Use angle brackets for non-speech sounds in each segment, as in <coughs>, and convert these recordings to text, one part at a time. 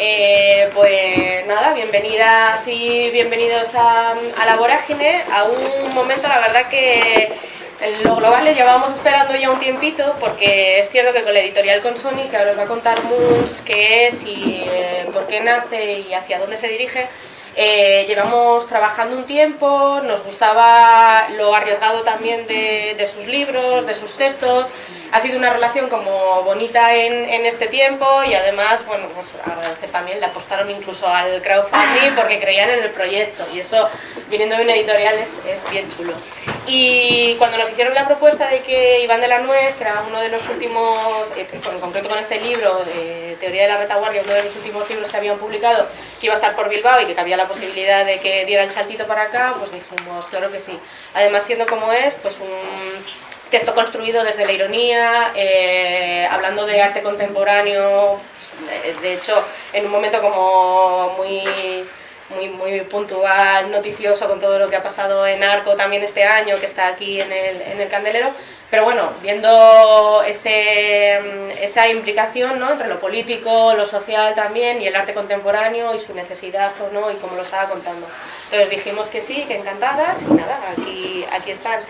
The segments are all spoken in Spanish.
Eh, pues nada, bienvenidas y bienvenidos a, La Vorágine, a un momento la verdad que lo global le llevábamos esperando ya un tiempito porque es cierto que con la editorial con Sony, que ahora os va a contar Moons qué es y eh, por qué nace y hacia dónde se dirige, eh, llevamos trabajando un tiempo, nos gustaba lo arriesgado también de, sus libros, de sus textos, ha sido una relación como bonita en, este tiempo y además, bueno, pues agradecer también, le apostaron incluso al crowdfunding porque creían en el proyecto y eso, viniendo de una editorial, es, bien chulo. Y cuando nos hicieron la propuesta de que Iván de la Nuez, que era uno de los últimos, eh, en concreto con este libro, de Teoría de la Retaguardia, uno de los últimos libros que habían publicado, que iba a estar por Bilbao y que cabía la posibilidad de que diera el saltito para acá, pues dijimos, claro que sí. Además, siendo como es, pues un texto construido desde la ironía, eh, hablando de arte contemporáneo, pues, de hecho, en un momento como muy muy, muy puntual, noticioso con todo lo que ha pasado en Arco también este año, que está aquí en el, en el Candelero, pero bueno, viendo ese, esa implicación ¿no? entre lo político, lo social también y el arte contemporáneo y su necesidad o no y como lo estaba contando. Entonces dijimos que sí, que encantadas y nada, aquí, aquí están.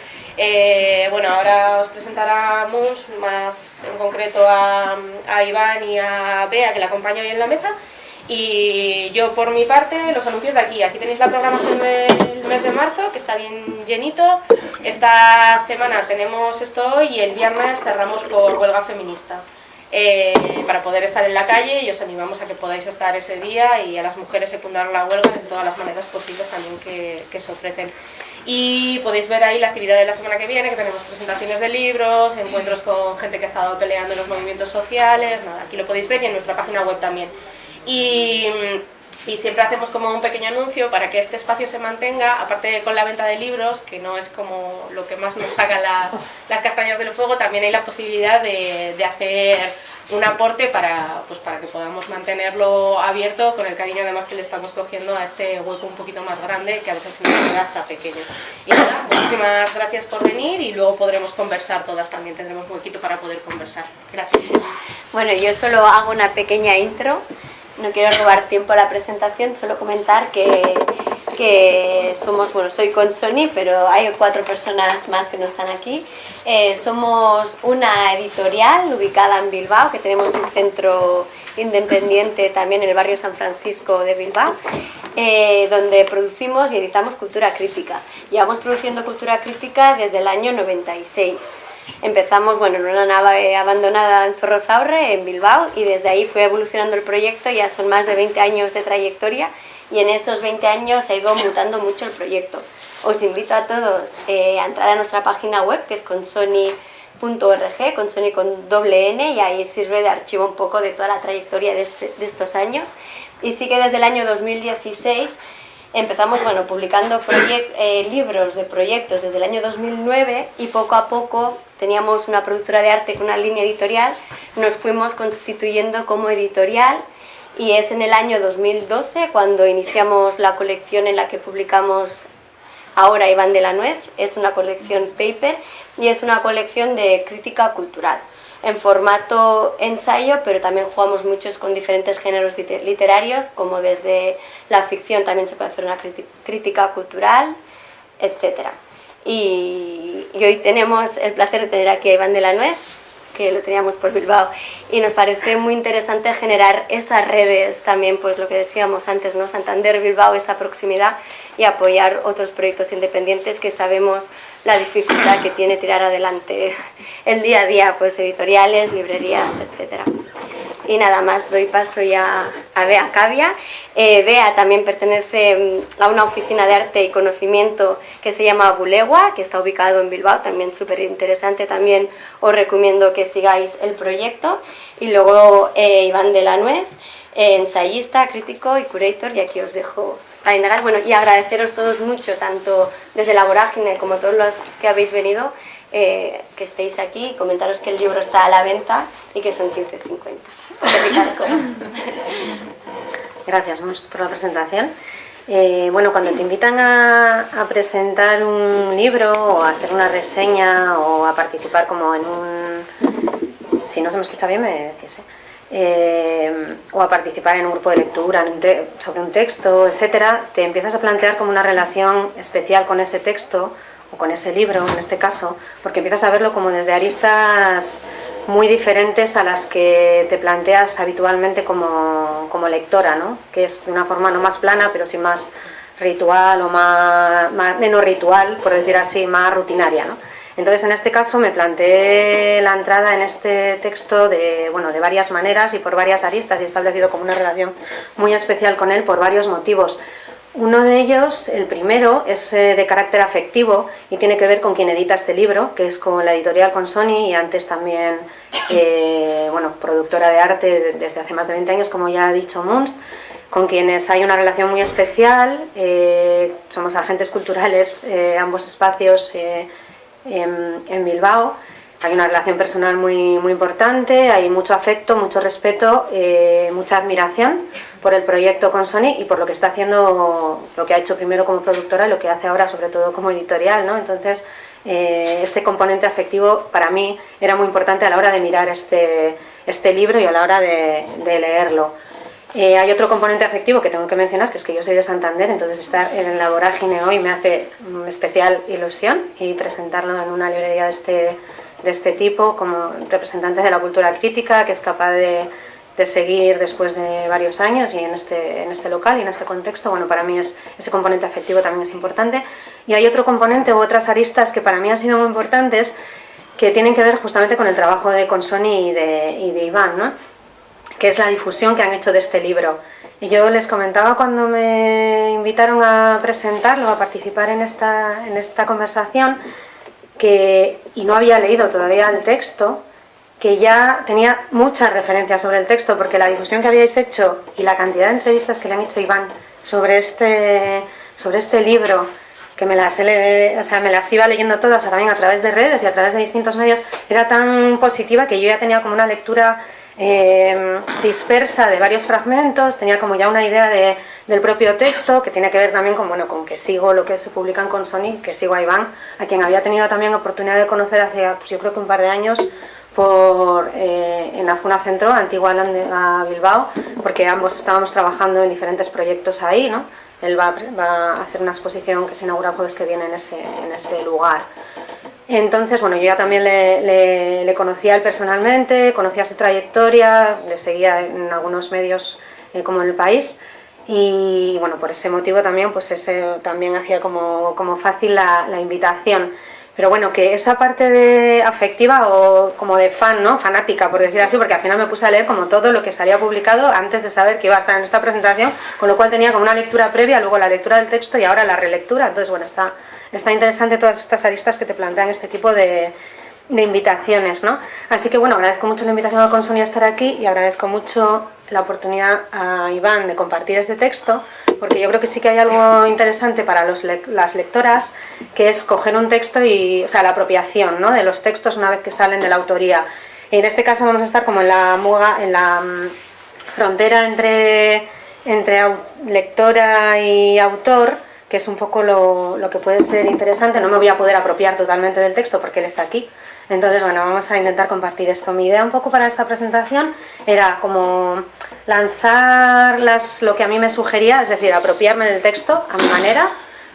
Eh, bueno, ahora os presentaremos más en concreto a, a Iván y a Bea, que la acompaño hoy en la mesa, y yo por mi parte, los anuncios de aquí. Aquí tenéis la programación del mes de marzo, que está bien llenito. Esta semana tenemos esto hoy y el viernes cerramos por huelga feminista. Eh, para poder estar en la calle y os animamos a que podáis estar ese día y a las mujeres secundar la huelga de todas las maneras posibles también que se ofrecen. Y podéis ver ahí la actividad de la semana que viene, que tenemos presentaciones de libros, encuentros con gente que ha estado peleando en los movimientos sociales, nada, aquí lo podéis ver y en nuestra página web también. Y, siempre hacemos como un pequeño anuncio para que este espacio se mantenga, aparte con la venta de libros, que no es como lo que más nos saca las, las castañas del fuego, también hay la posibilidad de, de hacer un aporte para, pues para que podamos mantenerlo abierto con el cariño además que le estamos cogiendo a este hueco un poquito más grande que a veces nos queda hasta pequeño. Y nada, muchísimas gracias por venir y luego podremos conversar todas también, tendremos un huequito para poder conversar. Gracias. Bueno, yo solo hago una pequeña intro no quiero robar tiempo a la presentación, solo comentar que, que somos, bueno, soy con Sony, pero hay cuatro personas más que no están aquí. Eh, somos una editorial ubicada en Bilbao, que tenemos un centro independiente también en el barrio San Francisco de Bilbao, eh, donde producimos y editamos cultura crítica. Llevamos produciendo cultura crítica desde el año 96. Empezamos bueno, en una nave abandonada en Zorrozaurre, en Bilbao, y desde ahí fue evolucionando el proyecto, ya son más de 20 años de trayectoria, y en esos 20 años ha ido mutando mucho el proyecto. Os invito a todos eh, a entrar a nuestra página web, que es consony.org, con Sony con doble N, y ahí sirve de archivo un poco de toda la trayectoria de, este, de estos años. Y sí que desde el año 2016 empezamos bueno, publicando eh, libros de proyectos desde el año 2009 y poco a poco teníamos una productora de arte con una línea editorial, nos fuimos constituyendo como editorial y es en el año 2012 cuando iniciamos la colección en la que publicamos ahora Iván de la Nuez, es una colección paper y es una colección de crítica cultural en formato ensayo, pero también jugamos muchos con diferentes géneros literarios, como desde la ficción también se puede hacer una crítica cultural, etc. Y, hoy tenemos el placer de tener aquí a Iván de la Nuez, que lo teníamos por Bilbao, y nos parece muy interesante generar esas redes también, pues lo que decíamos antes, ¿no? Santander, Bilbao, esa proximidad y apoyar otros proyectos independientes que sabemos la dificultad que tiene tirar adelante el día a día, pues editoriales, librerías, etcétera. Y nada más, doy paso ya a Bea Cavia. Eh, Bea también pertenece mm, a una oficina de arte y conocimiento que se llama Bulegua, que está ubicado en Bilbao, también súper interesante, también os recomiendo que sigáis el proyecto. Y luego eh, Iván de la Nuez, eh, ensayista, crítico y curator, y aquí os dejo a indagar. Bueno, y agradeceros todos mucho, tanto desde la vorágine como todos los que habéis venido, eh, que estéis aquí, comentaros que el libro está a la venta y que son 15.50. <laughs> Gracias por la presentación. Eh, bueno, cuando te invitan a, presentar un libro o a hacer una reseña o a participar como en un... Si no se me escucha bien me decís, ¿eh? O a participar en un grupo de lectura sobre un texto, etcétera, te empiezas a plantear como una relación especial con ese texto o con ese libro en este caso, porque empiezas a verlo como desde aristas muy diferentes a las que te planteas habitualmente como, como lectora, ¿no? que es de una forma no más plana, pero sí más ritual o más, menos ritual, por decir así, más rutinaria. ¿no? Entonces, en este caso me planteé la entrada en este texto de, bueno, de varias maneras y por varias aristas y he establecido como una relación muy especial con él por varios motivos. Uno de ellos, el primero, es eh, de carácter afectivo y tiene que ver con quien edita este libro, que es con la editorial con Sony y antes también, eh, bueno, productora de arte desde hace más de 20 años, como ya ha dicho Munst, con quienes hay una relación muy especial, eh, somos agentes culturales, ambos espacios en, Bilbao. Hay una relación personal muy, muy importante, hay mucho afecto, mucho respeto, eh, mucha admiración por el proyecto con Sony y por lo que está haciendo, lo que ha hecho primero como productora y lo que hace ahora sobre todo como editorial. ¿no? Entonces, eh, este componente afectivo para mí era muy importante a la hora de mirar este, este libro y a la hora de leerlo. Eh, hay otro componente afectivo que tengo que mencionar, que es que yo soy de Santander, entonces estar en la vorágine hoy me hace especial ilusión y presentarlo en una librería de este, de este tipo como representante de la cultura crítica, que es capaz de, de seguir después de varios años y en este, en este local y en este contexto, bueno, para mí es, ese componente afectivo también es importante. Y hay otro componente u otras aristas que para mí han sido muy importantes que tienen que ver justamente con el trabajo de Consoni y de, y de Iván, ¿no? Que es la difusión que han hecho de este libro. Y yo les comentaba cuando me invitaron a presentarlo, a participar en esta, en esta conversación, que, y no había leído todavía el texto, que ya tenía muchas referencias sobre el texto, porque la difusión que habíais hecho y la cantidad de entrevistas que le han hecho Iván sobre este, sobre este libro, que me las, o sea, me las iba leyendo todas también a través de redes y a través de distintos medios, era tan positiva que yo ya tenía como una lectura Em, dispersa de varios fragmentos, tenía como ya una idea de, del propio texto, que tiene que ver también con, bueno, con que sigo lo que se publican con Sony, que sigo a Iván, a quien había tenido también oportunidad de conocer hace, pues yo creo que un par de años, por, eh, en Azcuna Centro, antigua a Bilbao, porque ambos estábamos trabajando en diferentes proyectos ahí, ¿no? Él va, va a hacer una exposición que se inaugura el jueves que viene en ese, en ese lugar. Entonces, bueno, yo ya también le, conocía él personalmente, conocía su trayectoria, le seguía en algunos medios eh, como en el país y bueno, por ese motivo también, pues ese también hacía como, fácil la, invitación. Pero bueno, que esa parte de afectiva o como de fan, ¿no? Fanática, por decir así, porque al final me puse a leer como todo lo que salía publicado antes de saber que iba a estar en esta presentación, con lo cual tenía como una lectura previa, luego la lectura del texto y ahora la relectura, entonces bueno, está, está interesante todas estas aristas que te plantean este tipo de, invitaciones, ¿no? Así que bueno, agradezco mucho la invitación a Consonia a estar aquí y agradezco mucho la oportunidad a Iván de compartir este texto, porque yo creo que sí que hay algo interesante para las lectoras, que es coger un texto y, o sea, la apropiación ¿no? de los textos una vez que salen de la autoría. en este caso vamos a estar como en la muga, en la mm, frontera entre, entre lectora y autor, que es un poco lo, que puede ser interesante. No me voy a poder apropiar totalmente del texto porque él está aquí. Entonces, bueno, vamos a intentar compartir esto. Mi idea un poco para esta presentación era como lanzar las, lo que a mí me sugería, es decir, apropiarme del texto a mi manera,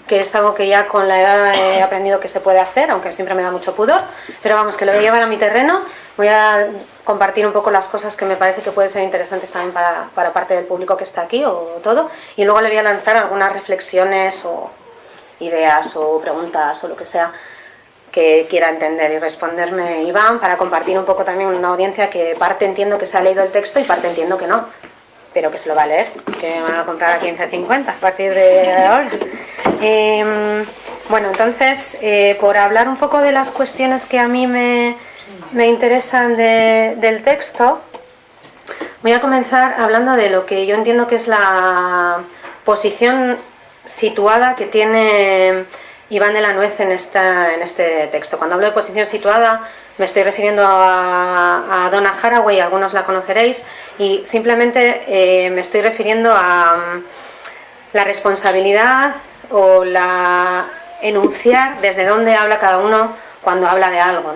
que es algo que ya con la edad he aprendido que se puede hacer, aunque siempre me da mucho pudor, pero vamos, que lo voy a llevar a mi terreno, voy a compartir un poco las cosas que me parece que pueden ser interesantes también para, para parte del público que está aquí o todo, y luego le voy a lanzar algunas reflexiones o ideas o preguntas o lo que sea que quiera entender y responderme Iván para compartir un poco también una audiencia que parte entiendo que se ha leído el texto y parte entiendo que no, pero que se lo va a leer, que van a comprar a 15.50 a partir de ahora. Em, bueno, entonces, eh, por hablar un poco de las cuestiones que a mí me, me interesan del texto, voy a comenzar hablando de lo que yo entiendo que es la posición situada que tiene Iván de la Nuez en, esta, en este texto. Cuando hablo de posición situada, me estoy refiriendo a, a Donna Haraway, algunos la conoceréis, y simplemente eh, me estoy refiriendo a mm, la responsabilidad o la enunciar desde dónde habla cada uno cuando habla de algo.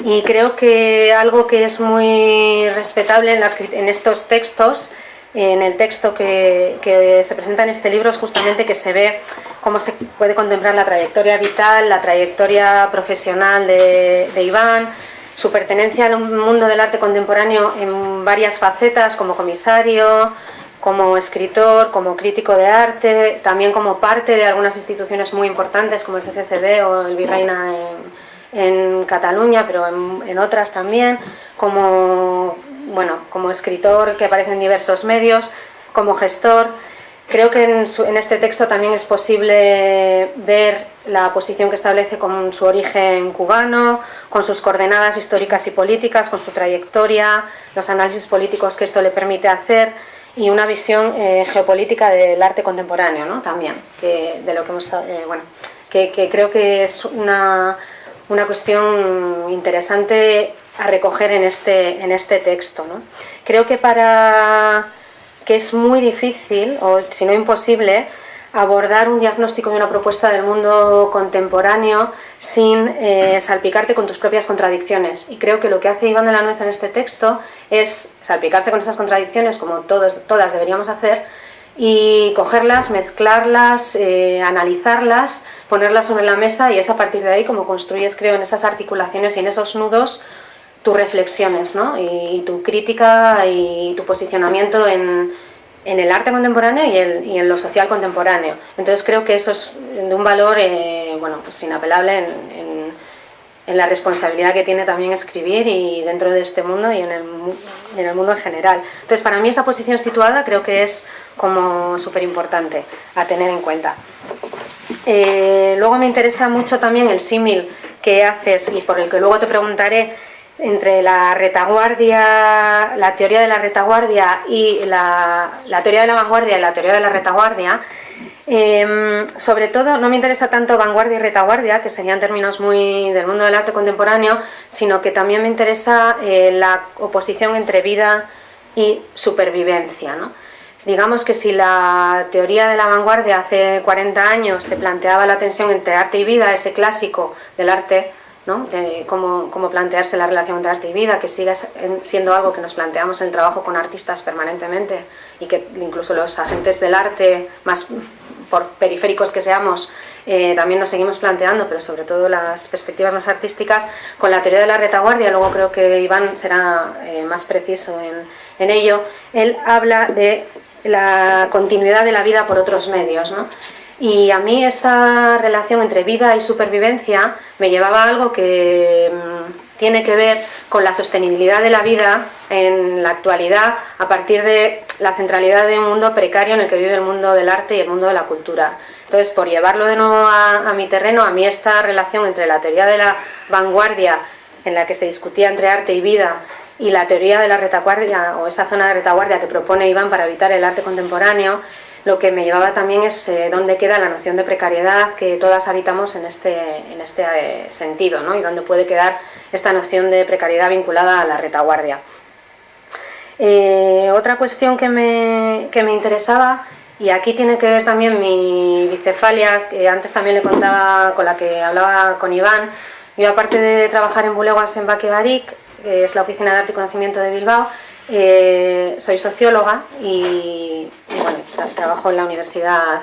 Y creo que algo que es muy respetable en, en estos textos en el texto que, se presenta en este libro es justamente que se ve cómo se puede contemplar la trayectoria vital, la trayectoria profesional de, Iván, su pertenencia al mundo del arte contemporáneo en varias facetas, como comisario, como escritor, como crítico de arte, también como parte de algunas instituciones muy importantes como el CCCB o el Virreina en, Cataluña, pero en otras también, como bueno, como escritor que aparece en diversos medios, como gestor. Creo que en, este texto también es posible ver la posición que establece con su origen cubano, con sus coordenadas históricas y políticas, con su trayectoria, los análisis políticos que esto le permite hacer y una visión eh, geopolítica del arte contemporáneo ¿no? también, que, de lo que, hemos, eh, bueno, que, creo que es una, una cuestión interesante a recoger en este, en este texto. ¿no? Creo que para que es muy difícil, o si no imposible, abordar un diagnóstico y una propuesta del mundo contemporáneo sin eh, salpicarte con tus propias contradicciones. Y creo que lo que hace Iván de la Nuez en este texto es salpicarse con esas contradicciones, como todos, todas deberíamos hacer, y cogerlas, mezclarlas, eh, analizarlas, ponerlas sobre la mesa y es a partir de ahí como construyes, creo, en esas articulaciones y en esos nudos tus reflexiones ¿no? y, tu crítica y tu posicionamiento en, en el arte contemporáneo y, el, y, en lo social contemporáneo. Entonces creo que eso es de un valor eh, bueno, pues inapelable en, la responsabilidad que tiene también escribir y dentro de este mundo y en el, en el mundo en general. Entonces para mí esa posición situada creo que es como súper importante a tener en cuenta. Eh, luego me interesa mucho también el símil que haces y por el que luego te preguntaré entre la retaguardia, la teoría de la retaguardia y la, teoría de la vanguardia y la teoría de la retaguardia, em, sobre todo no me interesa tanto vanguardia y retaguardia, que serían términos muy del mundo del arte contemporáneo, sino que también me interesa eh, la oposición entre vida y supervivencia. Digamos que si la teoría de la vanguardia hace 40 años se planteaba la tensión entre arte y vida, ese clásico del arte, de cómo, cómo, plantearse la relación entre arte y vida, que sigue siendo algo que nos planteamos en el trabajo con artistas permanentemente y que incluso los agentes del arte, más por periféricos que seamos, eh, también nos seguimos planteando, pero sobre todo las perspectivas más artísticas, con la teoría de la retaguardia, luego creo que Iván será eh, más preciso en, en ello, él habla de la continuidad de la vida por otros medios. ¿no? Y a mí esta relación entre vida y supervivencia me llevaba a algo que mm, tiene que ver con la sostenibilidad de la vida en la actualidad a partir de la centralidad de un mundo precario en el que vive el mundo del arte y el mundo de la cultura. Entonces, por llevarlo de nuevo a, mi terreno, a mí esta relación entre la teoría de la vanguardia, en la que se discutía entre arte y vida, y la teoría de la retaguardia, o esa zona de retaguardia que propone Iván para evitar el arte contemporáneo, lo que me llevaba también es eh, dónde queda la noción de precariedad que todas habitamos en este, en este eh, sentido, ¿no? y dónde puede quedar esta noción de precariedad vinculada a la retaguardia. Eh, otra cuestión que me, que me interesaba, y aquí tiene que ver también mi bicefalia, que antes también le contaba con la que hablaba con Iván, yo aparte de trabajar en Buleguas en Baquebarik, que es la Oficina de Arte y Conocimiento de Bilbao, eh, soy socióloga y, bueno, trabajo en la universidad,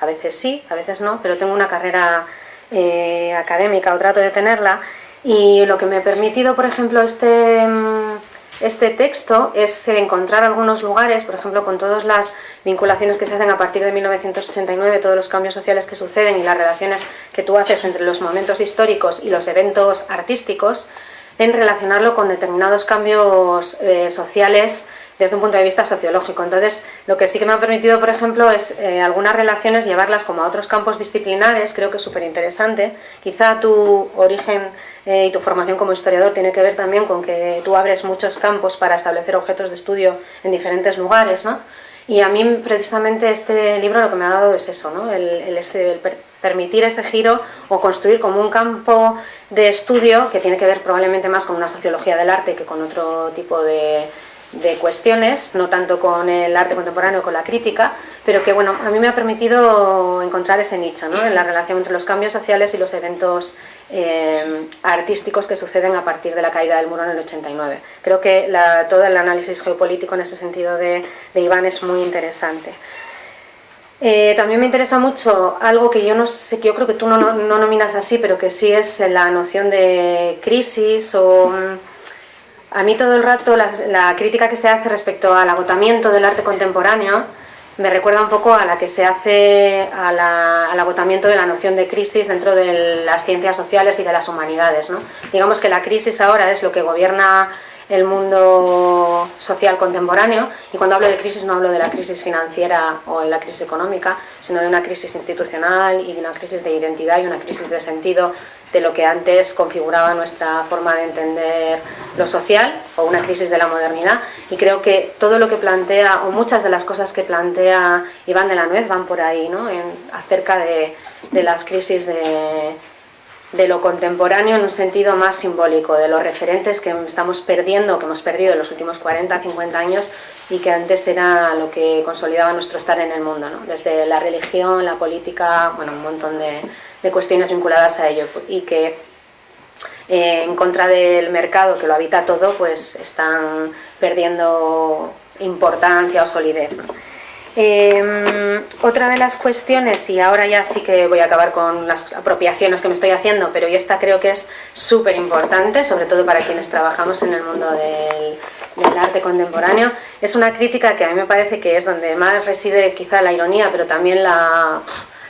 a veces sí, a veces no, pero tengo una carrera eh, académica o trato de tenerla. Y lo que me ha permitido, por ejemplo, este, mm, este texto es encontrar algunos lugares, por ejemplo, con todas las vinculaciones que se hacen a partir de 1989, todos los cambios sociales que suceden y las relaciones que tú haces entre los momentos históricos y los eventos artísticos, en relacionarlo con determinados cambios eh, sociales desde un punto de vista sociológico. Entonces, lo que sí que me ha permitido, por ejemplo, es eh, algunas relaciones llevarlas como a otros campos disciplinares, creo que es súper interesante. Quizá tu origen eh, y tu formación como historiador tiene que ver también con que tú abres muchos campos para establecer objetos de estudio en diferentes lugares, ¿no? Y a mí precisamente este libro lo que me ha dado es eso, ¿no? el, el, el permitir ese giro o construir como un campo de estudio que tiene que ver probablemente más con una sociología del arte que con otro tipo de, de cuestiones, no tanto con el arte contemporáneo, con la crítica, pero que bueno, a mí me ha permitido encontrar ese nicho ¿no? en la relación entre los cambios sociales y los eventos eh, artísticos que suceden a partir de la caída del muro en el 89. Creo que todo el análisis geopolítico en ese sentido de, Iván es muy interesante. Eh, también me interesa mucho algo que yo no sé, que yo creo que tú no, no, nominas así, pero que sí es la noción de crisis o a mí todo el rato la, crítica que se hace respecto al agotamiento del arte contemporáneo me recuerda un poco a la que se hace al agotamiento de la noción de crisis dentro de las ciencias sociales y de las humanidades. ¿no? Digamos que la crisis ahora es lo que gobierna el mundo social contemporáneo y cuando hablo de crisis no hablo de la crisis financiera o de la crisis económica, sino de una crisis institucional y de una crisis de identidad y una crisis de sentido de lo que antes configuraba nuestra forma de entender lo social o una crisis de la modernidad y creo que todo lo que plantea o muchas de las cosas que plantea Iván de la Nuez van por ahí, ¿no? acerca de las crisis de, de lo contemporáneo en un sentido más simbólico, de los referentes que estamos perdiendo, que hemos perdido en los últimos 40, 50 años y que antes era lo que consolidaba nuestro estar en el mundo, ¿no? desde la religión, la política, bueno, un montón de, cuestiones vinculadas a ello y que eh, en contra del mercado que lo habita todo, pues están perdiendo importancia o solidez. Em, otra de las cuestiones, y ahora ya sí que voy a acabar con las apropiaciones que me estoy haciendo, pero esta creo que es súper importante, sobre todo para quienes trabajamos en el mundo del, arte contemporáneo, es una crítica que a mí me parece que es donde más reside quizá la ironía, pero también la,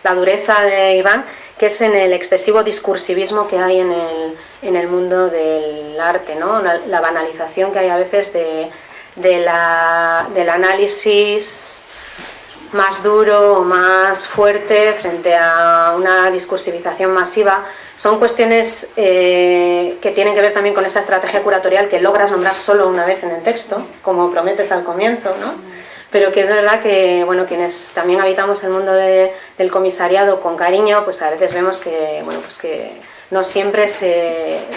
la dureza de Iván, que es en el excesivo discursivismo que hay en el, en el mundo del arte, ¿no? la banalización que hay a veces de, de la, del análisis más duro o más fuerte frente a una discursivización masiva son cuestiones eh, que tienen que ver también con esa estrategia curatorial que logras nombrar solo una vez en el texto, como prometes al comienzo, ¿no? pero que es verdad que bueno, quienes también habitamos el mundo del comisariado con cariño, pues a veces vemos que, bueno, pues que no siempre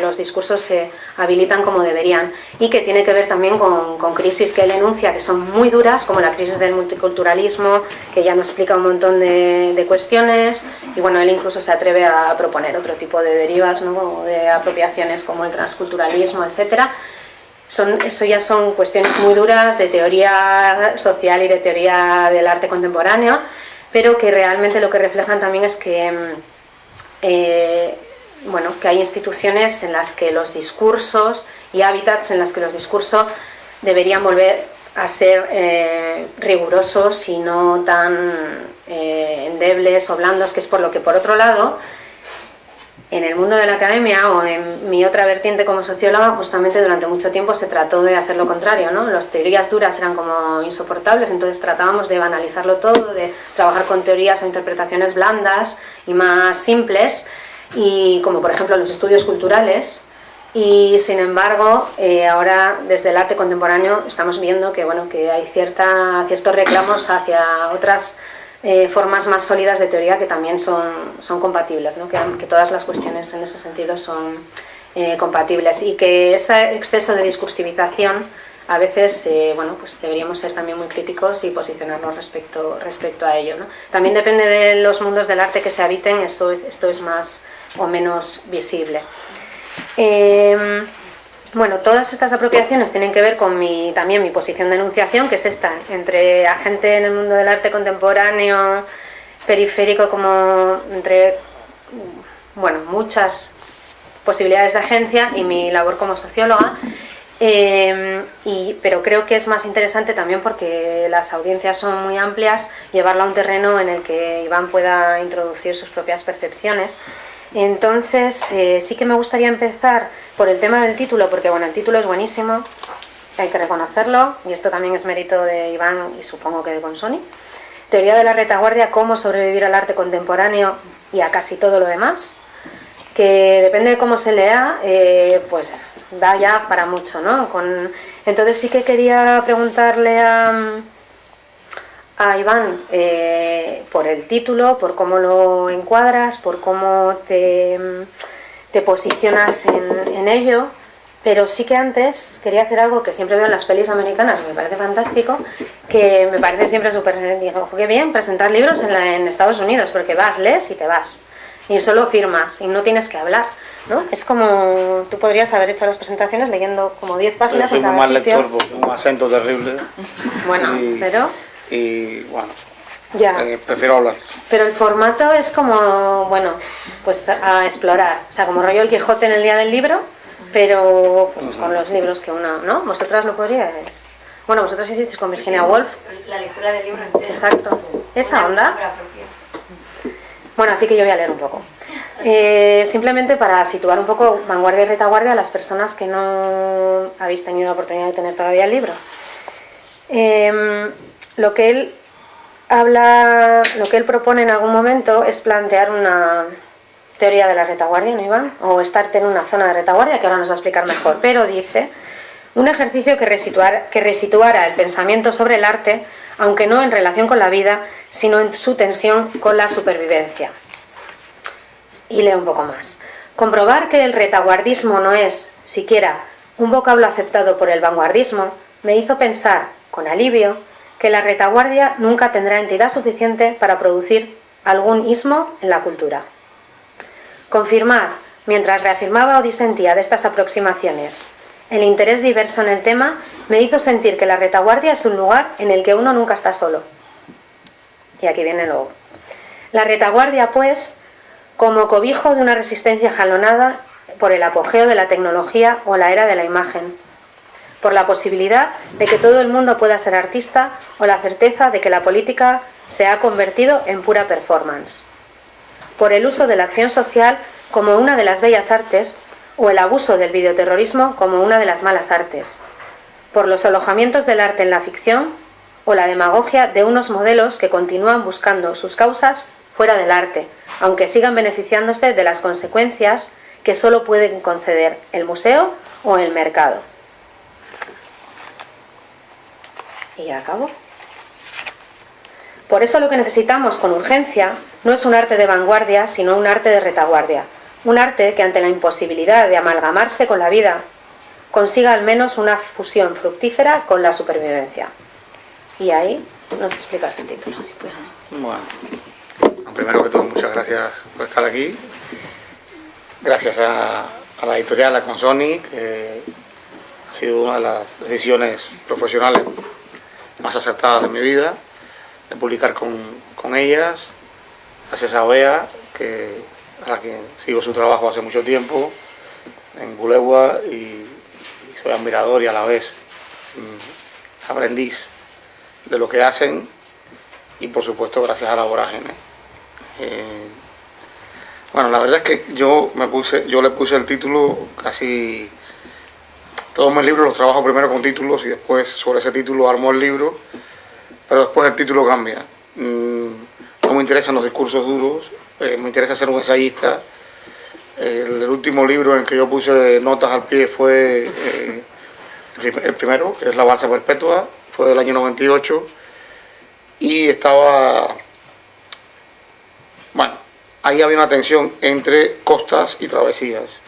los discursos se habilitan como deberían y que tiene que ver también con, crisis que él enuncia que son muy duras, como la crisis del multiculturalismo, que ya nos explica un montón de, cuestiones y bueno, él incluso se atreve a proponer otro tipo de derivas, ¿no? de apropiaciones como el transculturalismo, etcétera, son, eso ya son cuestiones muy duras de teoría social y de teoría del arte contemporáneo, pero que realmente lo que reflejan también es que, mm, eh, bueno, que hay instituciones en las que los discursos y hábitats en las que los discursos deberían volver a ser eh, rigurosos y no tan eh, endebles o blandos, que es por lo que por otro lado en el mundo de la academia o en mi otra vertiente como socióloga, justamente durante mucho tiempo se trató de hacer lo contrario, ¿no? Las teorías duras eran como insoportables, entonces tratábamos de banalizarlo todo, de trabajar con teorías o interpretaciones blandas y más simples, y como por ejemplo los estudios culturales, y sin embargo eh, ahora desde el arte contemporáneo estamos viendo que, bueno, que hay cierta, ciertos reclamos hacia otras eh, formas más sólidas de teoría que también son, son compatibles, ¿no? que, que, todas las cuestiones en ese sentido son eh, compatibles y que ese exceso de discursivización a veces eh, bueno, pues deberíamos ser también muy críticos y posicionarnos respecto, respecto a ello. ¿no? También depende de los mundos del arte que se habiten, esto es, esto es más o menos visible. Bueno, todas estas apropiaciones tienen que ver con mi, también mi posición de enunciación, que es esta, entre agente en el mundo del arte contemporáneo, periférico, como entre bueno, muchas posibilidades de agencia y mi labor como socióloga. Eh, y, pero creo que es más interesante también porque las audiencias son muy amplias, llevarla a un terreno en el que Iván pueda introducir sus propias percepciones entonces, eh, sí que me gustaría empezar por el tema del título, porque bueno, el título es buenísimo, hay que reconocerlo, y esto también es mérito de Iván y supongo que de Consoni. Teoría de la retaguardia, cómo sobrevivir al arte contemporáneo y a casi todo lo demás, que depende de cómo se lea, eh, pues da ya para mucho, ¿no? Entonces sí que quería preguntarle a a Iván eh, por el título, por cómo lo encuadras, por cómo te, te posicionas en, ello, pero sí que antes quería hacer algo que siempre veo en las pelis americanas y me parece fantástico, que me parece siempre súper... Digo, qué bien presentar libros en, en Estados Unidos, porque vas, lees y te vas. Y solo firmas y no tienes que hablar. ¿No? Es como tú podrías haber hecho las presentaciones leyendo como 10 páginas en cada mal sitio. lector porque un acento terrible. Bueno, y, pero Y bueno, ya. eh, prefiero hablar. Pero el formato es como, bueno, pues a explorar. O sea, como rollo el Quijote en el día del libro, pero pues con los libros que una, ¿no? Vosotras lo podríais. Bueno, vosotras hicisteis con Virginia Woolf. La lectura del libro entero. Exacto. Esa onda. Bueno, así que yo voy a leer un poco. Eh, simplemente para situar un poco vanguardia y retaguardia a las personas que no habéis tenido la oportunidad de tener todavía el libro. Eh, lo que él habla, lo que él propone en algún momento es plantear una teoría de la retaguardia, ¿no, Iván? O estarte en una zona de retaguardia, que ahora nos va a explicar mejor. Pero dice, un ejercicio que, resituar, que resituara el pensamiento sobre el arte, aunque no en relación con la vida, sino en su tensión con la supervivencia. Y leo un poco más. Comprobar que el retaguardismo no es, siquiera, un vocablo aceptado por el vanguardismo, me hizo pensar, con alivio, que la retaguardia nunca tendrá entidad suficiente para producir algún ismo en la cultura. Confirmar, mientras reafirmaba o disentía de estas aproximaciones, el interés diverso en el tema me hizo sentir que la retaguardia es un lugar en el que uno nunca está solo. Y aquí viene luego. La retaguardia, pues, como cobijo de una resistencia jalonada por el apogeo de la tecnología o la era de la imagen, por la posibilidad de que todo el mundo pueda ser artista o la certeza de que la política se ha convertido en pura performance, por el uso de la acción social como una de las bellas artes o el abuso del videoterrorismo como una de las malas artes, por los alojamientos del arte en la ficción o la demagogia de unos modelos que continúan buscando sus causas fuera del arte, aunque sigan beneficiándose de las consecuencias que solo pueden conceder el museo o el mercado. Y acabo. Por eso lo que necesitamos con urgencia no es un arte de vanguardia, sino un arte de retaguardia. Un arte que ante la imposibilidad de amalgamarse con la vida, consiga al menos una fusión fructífera con la supervivencia. Y ahí nos explicas el título, si puedes. Bueno, primero que todo, muchas gracias por estar aquí. Gracias a, la editorial, a Consoni, que ha sido una de las decisiones profesionales más acertadas de mi vida, de publicar con, ellas. Gracias a que, a la que sigo su trabajo hace mucho tiempo, en Bulegua, y, soy admirador y a la vez mm, aprendiz de lo que hacen, y por supuesto gracias a la vorágine. Eh, bueno, la verdad es que yo me puse, yo le puse el título casi todos mis libros los trabajo primero con títulos y después sobre ese título armo el libro, pero después el título cambia. Mm, no me interesan los discursos duros, eh, me interesa ser un ensayista. El, último libro en que yo puse notas al pie fue eh, el primero, que es La Balsa Perpetua, fue del año 98, y estaba, bueno, ahí había una tensión entre costas y travesías.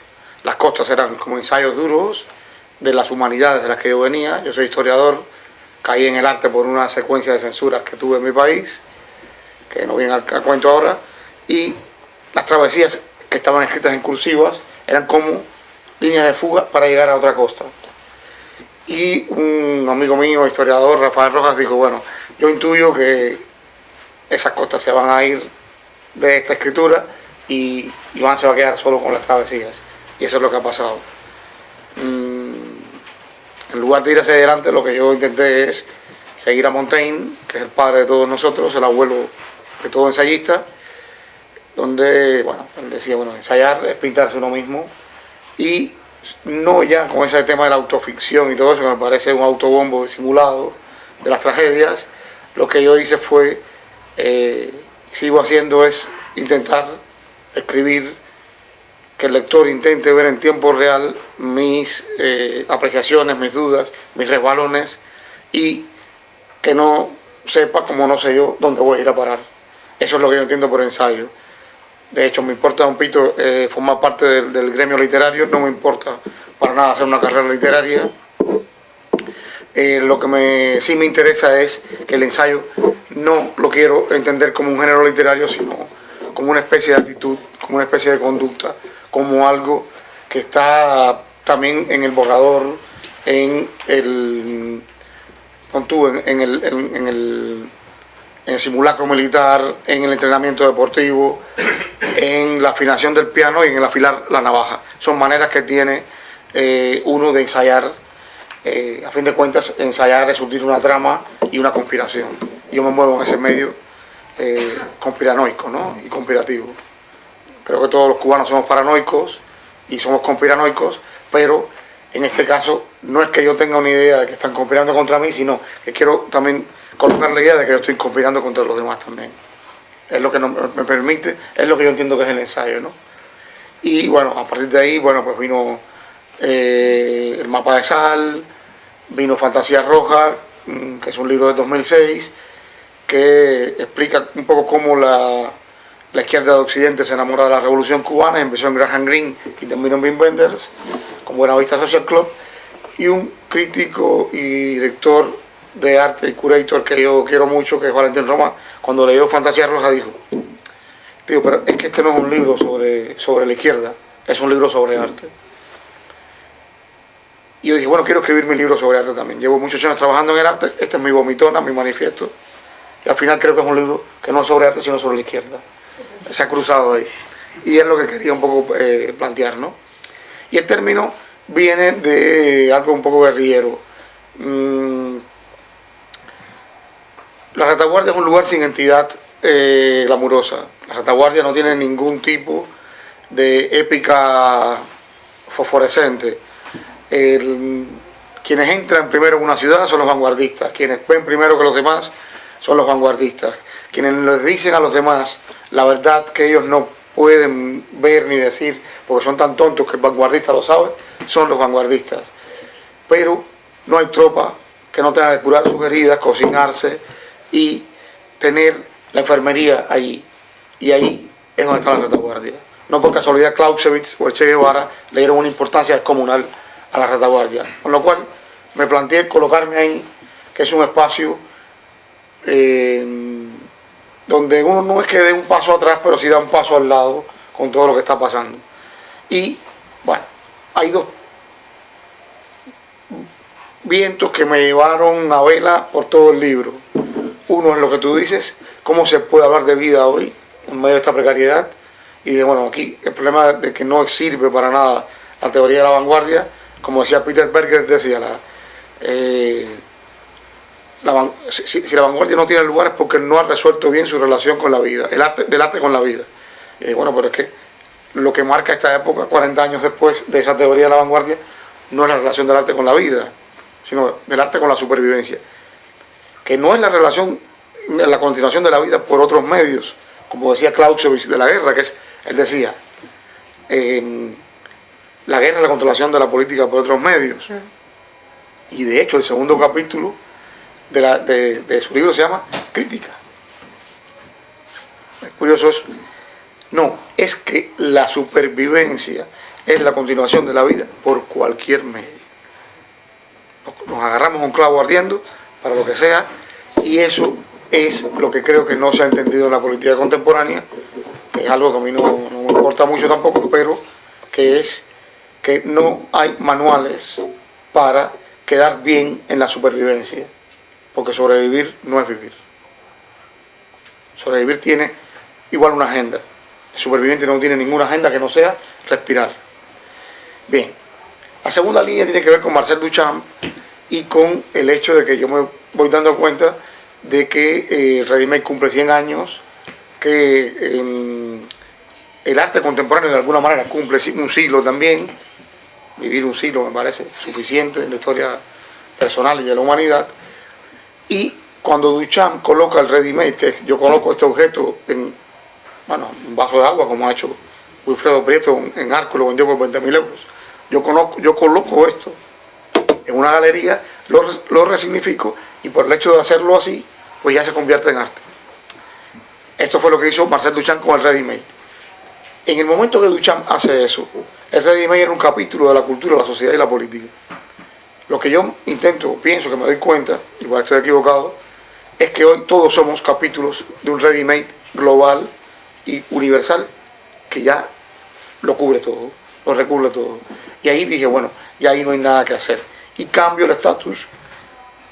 Las costas eran como ensayos duros, de las humanidades de las que yo venía. Yo soy historiador, caí en el arte por una secuencia de censuras que tuve en mi país, que no viene al, cuento ahora, y las travesías que estaban escritas en cursivas eran como líneas de fuga para llegar a otra costa. Y un amigo mío, historiador, Rafael Rojas, dijo, bueno, yo intuyo que esas costas se van a ir de esta escritura y Iván se va a quedar solo con las travesías. Y eso es lo que ha pasado. En lugar de ir hacia adelante, lo que yo intenté es seguir a Montaigne, que es el padre de todos nosotros, el abuelo de todo ensayista, donde, bueno, él decía, bueno, ensayar es pintarse uno mismo y no ya con ese tema de la autoficción y todo eso, que me parece un autobombo disimulado de las tragedias, lo que yo hice fue, eh, sigo haciendo es intentar escribir que el lector intente ver en tiempo real mis eh, apreciaciones, mis dudas, mis resbalones y que no sepa, como no sé yo, dónde voy a ir a parar. Eso es lo que yo entiendo por ensayo. De hecho, me importa un pito eh, formar parte del, del, gremio literario, no me importa para nada hacer una carrera literaria. Eh, lo que me, sí me interesa es que el ensayo no lo quiero entender como un género literario, sino como una especie de actitud, como una especie de conducta, como algo que está también en el borrador, en el, en, el, en, el, en el simulacro militar, en el entrenamiento deportivo, en la afinación del piano y en el afilar la navaja. Son maneras que tiene eh, uno de ensayar, eh, a fin de cuentas, ensayar es surtir una trama y una conspiración. Yo me muevo en ese medio eh, conspiranoico ¿no? y conspirativo. Creo que todos los cubanos somos paranoicos y somos conspiranoicos, pero en este caso no es que yo tenga una idea de que están conspirando contra mí, sino que quiero también colocar la idea de que yo estoy conspirando contra los demás también. Es lo que me permite, es lo que yo entiendo que es el ensayo, ¿no? Y bueno, a partir de ahí, bueno, pues vino eh, El mapa de sal, vino Fantasía Roja, mm, que es un libro de 2006, que explica un poco cómo la, la izquierda de Occidente se enamora de la revolución cubana, empezó en Graham Greene y terminó en Wim Wenders, con Buenavista Social Club, y un crítico y director de arte y curator que yo quiero mucho, que es Valentín Roma, cuando leyó Fantasía Roja dijo, digo, pero es que este no es un libro sobre, sobre la izquierda, es un libro sobre arte. Y yo dije, bueno, quiero escribir mi libro sobre arte también. Llevo muchos años trabajando en el arte, este es mi vomitona, mi manifiesto. Y al final creo que es un libro que no es sobre arte, sino sobre la izquierda. Se ha cruzado ahí. Y es lo que quería un poco eh, plantear, ¿no? Y el término viene de algo un poco guerrillero. Mm, la retaguardia es un lugar sin entidad eh, glamurosa. La retaguardia no tiene ningún tipo de épica fosforescente quienes entran primero en una ciudad son los vanguardistas, quienes ven primero que los demás son los vanguardistas, quienes les dicen a los demás la verdad que ellos no pueden ver ni decir porque son tan tontos que el vanguardista lo sabe, son los vanguardistas. Pero no hay tropa que no tenga que curar sus heridas, cocinarse y tener la enfermería ahí. Y ahí es donde está la retaguardia. No por casualidad Clausewitz o el Che Guevara le dieron una importancia descomunal a la retaguardia. Con lo cual me planteé colocarme ahí, que es un espacio eh, donde uno no es que dé un paso atrás, pero sí da un paso al lado con todo lo que está pasando. Y bueno, hay dos vientos que me llevaron a vela por todo el libro. Uno es lo que tú dices, cómo se puede hablar de vida hoy en medio de esta precariedad. Y de, bueno, aquí el problema de que no sirve para nada la teoría de la vanguardia como decía Peter Berger, decía, la, eh, si, la vanguardia no tiene lugar es porque no ha resuelto bien su relación con la vida, el arte, del arte con la vida. Y bueno, pero es que lo que marca esta época, 40 años después de esa teoría de la vanguardia, no es la relación del arte con la vida, sino del arte con la supervivencia. Que no es la relación, la continuación de la vida por otros medios, como decía Clausewitz de la guerra, que es, él decía, eh, la guerra, la controlación de la política por otros medios. Y de hecho el segundo capítulo de, su libro se llama Crítica. Es curioso eso. No, es que la supervivencia es la continuación de la vida por cualquier medio. Nos, agarramos un clavo ardiendo para lo que sea y eso es lo que creo que no se ha entendido en la política contemporánea, que es algo que a mí no, no me importa mucho tampoco, pero que es que no hay manuales para quedar bien en la supervivencia, porque sobrevivir no es vivir. Sobrevivir tiene igual una agenda. El superviviente no tiene ninguna agenda que no sea respirar. Bien, la segunda línea tiene que ver con Marcel Duchamp y con el hecho de que yo me voy dando cuenta de que eh, cumple 100 años, que el arte contemporáneo de alguna manera cumple un siglo también, vivir un siglo me parece suficiente en la historia personal y de la humanidad. Y cuando Duchamp coloca el ready-made, que yo coloco este objeto en bueno, un vaso de agua, como ha hecho Wilfredo Prieto en Arco, lo vendió por 20 mil euros. Yo, conozco, yo coloco esto en una galería, lo, lo resignifico y por el hecho de hacerlo así, pues ya se convierte en arte. Esto fue lo que hizo Marcel Duchamp con el ready-made. En el momento que Duchamp hace eso, el ready-made era un capítulo de la cultura, la sociedad y la política. Lo que yo intento, pienso que me doy cuenta, igual estoy equivocado, es que hoy todos somos capítulos de un ready-made global y universal que ya lo cubre todo, lo recubre todo. Y ahí dije, bueno, ya ahí no hay nada que hacer. Y cambio el estatus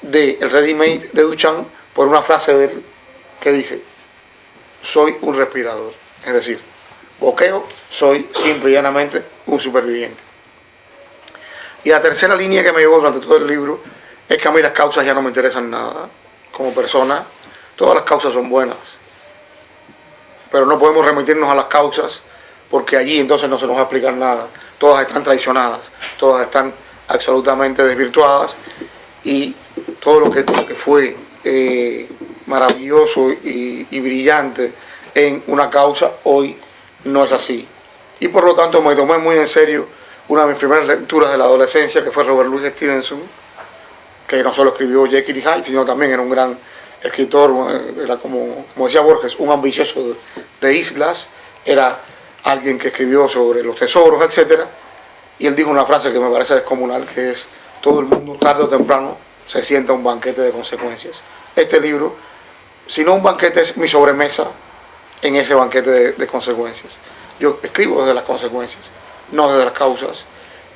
del ready-made de Duchamp por una frase de él que dice, soy un respirador. Es decir, boqueo, soy simple y llanamente un superviviente. Y la tercera línea que me llevó durante todo el libro es que a mí las causas ya no me interesan nada. Como persona, todas las causas son buenas. Pero no podemos remitirnos a las causas porque allí entonces no se nos va a explicar nada. Todas están traicionadas, todas están absolutamente desvirtuadas y todo lo que, fue eh, maravilloso y, y brillante en una causa hoy no es así. Y por lo tanto me tomé muy en serio una de mis primeras lecturas de la adolescencia, que fue Robert Louis Stevenson, que no solo escribió Jekyll y Hyde, sino también era un gran escritor, era como, decía Borges, un ambicioso de, islas, era alguien que escribió sobre los tesoros, etc. Y él dijo una frase que me parece descomunal, que es, todo el mundo tarde o temprano se sienta un banquete de consecuencias. Este libro, si no un banquete, es mi sobremesa en ese banquete de, consecuencias. Yo escribo desde las consecuencias, no desde las causas.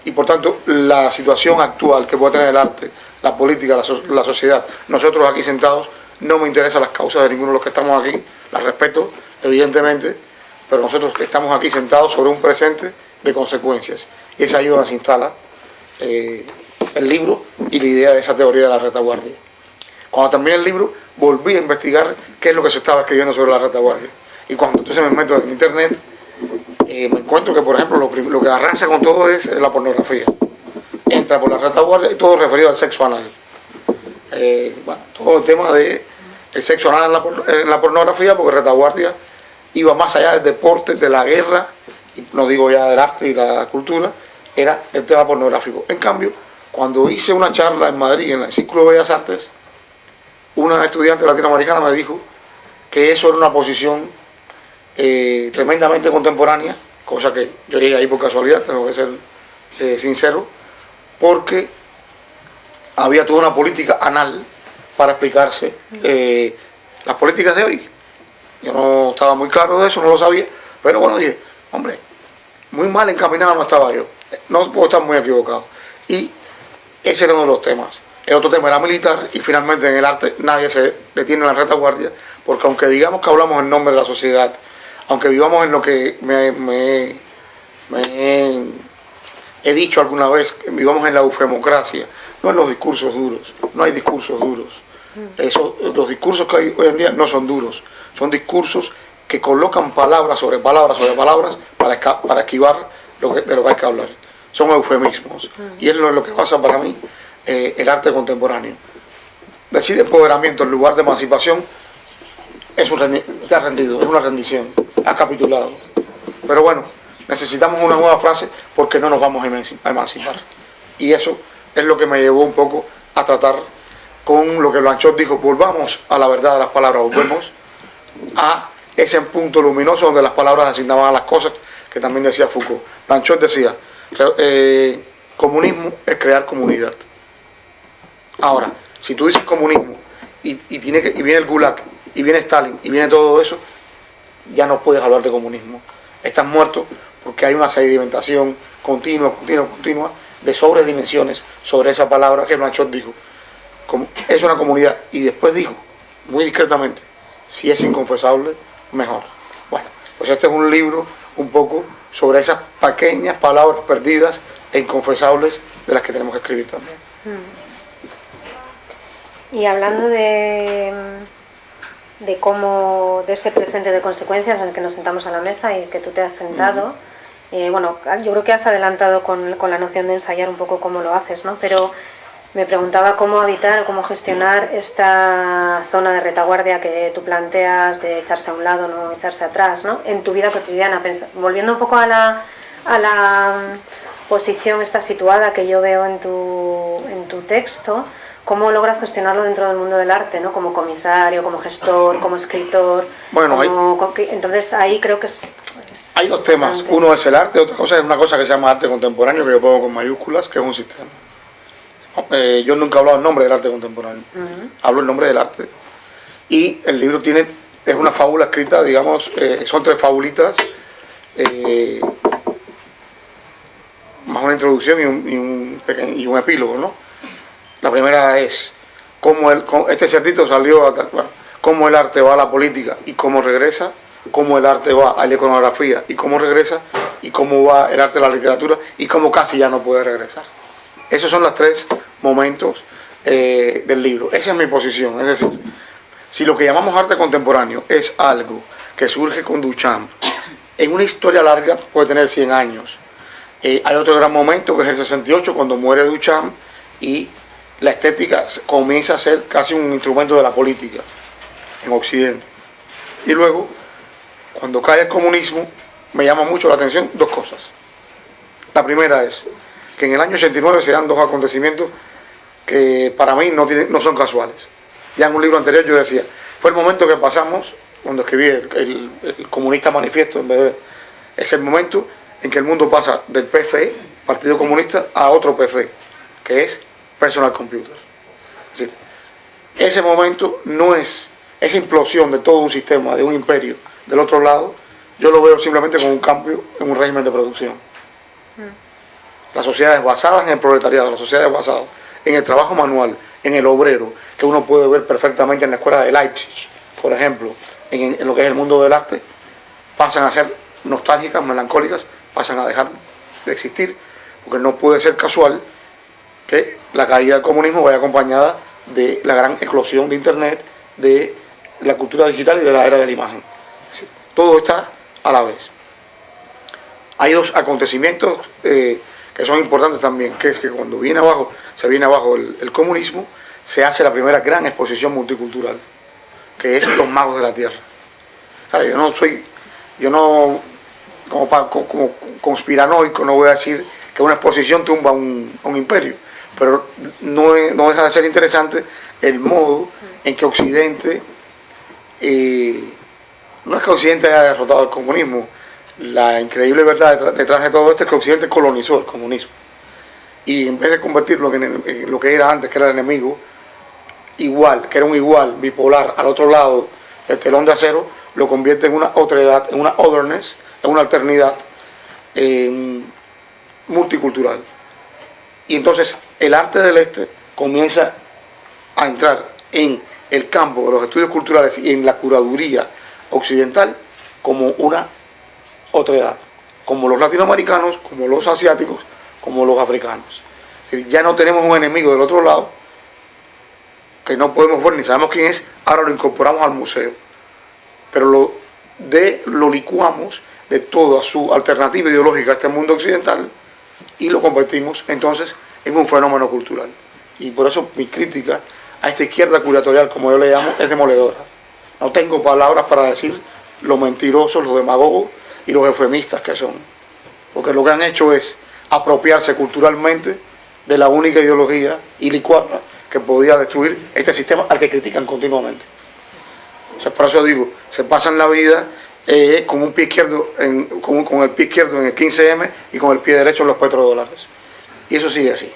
Y por tanto, la situación actual que puede tener el arte, la política, la, sociedad, nosotros aquí sentados, no me interesan las causas de ninguno de los que estamos aquí, las respeto, evidentemente, pero nosotros estamos aquí sentados sobre un presente de consecuencias. Y es ahí donde se instala eh, el libro y la idea de esa teoría de la retaguardia. Cuando terminé el libro, volví a investigar qué es lo que se estaba escribiendo sobre la retaguardia. Y cuando entonces me meto en internet, eh, me encuentro que, por ejemplo, lo, que arrasa con todo es la pornografía. Entra por la retaguardia y todo referido al sexo anal. Eh, todo el tema de el sexo anal en la, pornografía, porque retaguardia iba más allá del deporte, de la guerra, y no digo ya del arte y la cultura, era el tema pornográfico. En cambio, cuando hice una charla en Madrid, en el Círculo de Bellas Artes, una estudiante latinoamericana me dijo que eso era una posición eh, tremendamente contemporánea, cosa que yo llegué ahí por casualidad, tengo que ser eh, sincero, porque había toda una política anal para explicarse eh, las políticas de hoy. Yo no estaba muy claro de eso, no lo sabía, pero bueno, dije, hombre, muy mal encaminado no estaba yo, no puedo estar muy equivocado. Y ese era uno de los temas. El otro tema era militar y finalmente en el arte nadie se detiene en la retaguardia, porque aunque digamos que hablamos en nombre de la sociedad, aunque vivamos en lo que me, he dicho alguna vez, vivamos en la eufemocracia, no en los discursos duros, no hay discursos duros. Eso, los discursos que hay hoy en día no son duros, son discursos que colocan palabras sobre palabras sobre palabras para, para esquivar lo que, de lo que hay que hablar. Son eufemismos. Y es lo que pasa para mí eh, el arte contemporáneo. Decir empoderamiento en lugar de emancipación es un está es una rendición, ha capitulado. Pero bueno, necesitamos una nueva frase porque no nos vamos a emancipar. Y eso es lo que me llevó un poco a tratar con lo que Blanchot dijo, volvamos a la verdad de las palabras, volvemos a ese punto luminoso donde las palabras asignaban a las cosas, que también decía Foucault. Blanchot decía, eh, comunismo es crear comunidad. Ahora, si tú dices comunismo y, y viene el Gulag y viene Stalin y viene todo eso, ya no puedes hablar de comunismo. Estás muerto porque hay una sedimentación continua, continua, continua de sobredimensiones sobre esa palabra que Blanchot dijo. Es una comunidad. Y después dijo, muy discretamente, si es inconfesable, mejor. Bueno, pues este es un libro un poco sobre esas pequeñas palabras perdidas e inconfesables de las que tenemos que escribir también. Y hablando de de cómo, de ese presente de consecuencias en el que nos sentamos a la mesa y que tú te has sentado. Eh, bueno, yo creo que has adelantado con, con, la noción de ensayar un poco cómo lo haces, ¿no? Pero me preguntaba cómo habitar, cómo gestionar esta zona de retaguardia que tú planteas de echarse a un lado, no echarse atrás, ¿no? En tu vida cotidiana, volviendo un poco a la, a la posición esta situada que yo veo en tu, en tu texto, ¿Cómo logras gestionarlo dentro del mundo del arte, ¿no? como comisario, como gestor, como escritor? Bueno, entonces ahí creo que es Hay dos temas. Uno es el arte, otra cosa es una cosa que se llama arte contemporáneo, que yo pongo con mayúsculas, que es un sistema. Eh, yo nunca he hablado el nombre del arte contemporáneo. Hablo el nombre del arte. Y el libro tiene, es una fábula escrita, digamos, eh, son tres fabulitas, eh, más una introducción y un, y un, epílogo, ¿no? La primera es cómo el, este cerdito salió a cómo el arte va a la política y cómo regresa, cómo el arte va a la iconografía y cómo regresa, y cómo va el arte a la literatura y cómo casi ya no puede regresar. Esos son los tres momentos eh, del libro. Esa es mi posición. Es decir, si lo que llamamos arte contemporáneo es algo que surge con Duchamp, en una historia larga puede tener 100 años. Eh, hay otro gran momento que es el 68, cuando muere Duchamp y la estética comienza a ser casi un instrumento de la política en Occidente. Y luego, cuando cae el comunismo, me llama mucho la atención dos cosas. La primera es que en el año 89 se dan dos acontecimientos que para mí no, son casuales. Ya en un libro anterior yo decía, fue el momento que pasamos, cuando escribí el, comunista manifiesto, en vez de, es el momento en que el mundo pasa del PFE, Partido Comunista, a otro PFE, que es Personal Computer. Es decir, ese momento no es esa implosión de todo un sistema, de un imperio del otro lado, yo lo veo simplemente como un cambio en un régimen de producción. Mm. Las sociedades basadas en el proletariado, las sociedades basadas en el trabajo manual, en el obrero, que uno puede ver perfectamente en la escuela de Leipzig, por ejemplo, en, en lo que es el mundo del arte, pasan a ser nostálgicas, melancólicas, pasan a dejar de existir, porque no puede ser casual que la caída del comunismo vaya acompañada de la gran eclosión de Internet, de la cultura digital y de la era de la imagen. todo está a la vez. Hay dos acontecimientos eh, que son importantes también, que es que cuando viene abajo, se viene abajo el, comunismo, se hace la primera gran exposición multicultural, que es los magos de la tierra. yo no soy, yo no, como, como conspiranoico, no voy a decir que una exposición tumba un, un imperio, pero no, no deja de ser interesante el modo en que Occidente no es que Occidente haya derrotado el comunismo, la increíble verdad detrás de todo esto es que Occidente colonizó el comunismo. Y en vez de convertirlo en, lo que era antes, que era el enemigo, igual, que era un igual bipolar al otro lado del telón de acero, lo convierte en una otredad, en una otherness, en una alternidad multicultural. Y entonces el arte del este comienza a entrar en el campo de los estudios culturales y en la curaduría occidental como una otra edad, como los latinoamericanos, como los asiáticos, como los africanos. ya no tenemos un enemigo del otro lado que no podemos ver ni sabemos quién es, ahora lo incorporamos al museo. Pero lo, de, lo licuamos de toda su alternativa ideológica a este mundo occidental y lo convertimos entonces en un fenómeno cultural. Y por eso mi crítica a esta izquierda curatorial, como yo le llamo, es demoledora. No tengo palabras para decir lo mentirosos, los demagogos y los eufemistas que son. Porque lo que han hecho es apropiarse culturalmente de la única ideología y licuarla que podía destruir este sistema al que critican continuamente. O sea, por eso digo, se pasan la vida eh, con un pie izquierdo con, el pie izquierdo en el 15M y con el pie derecho en los petrodólares. Y eso sigue así.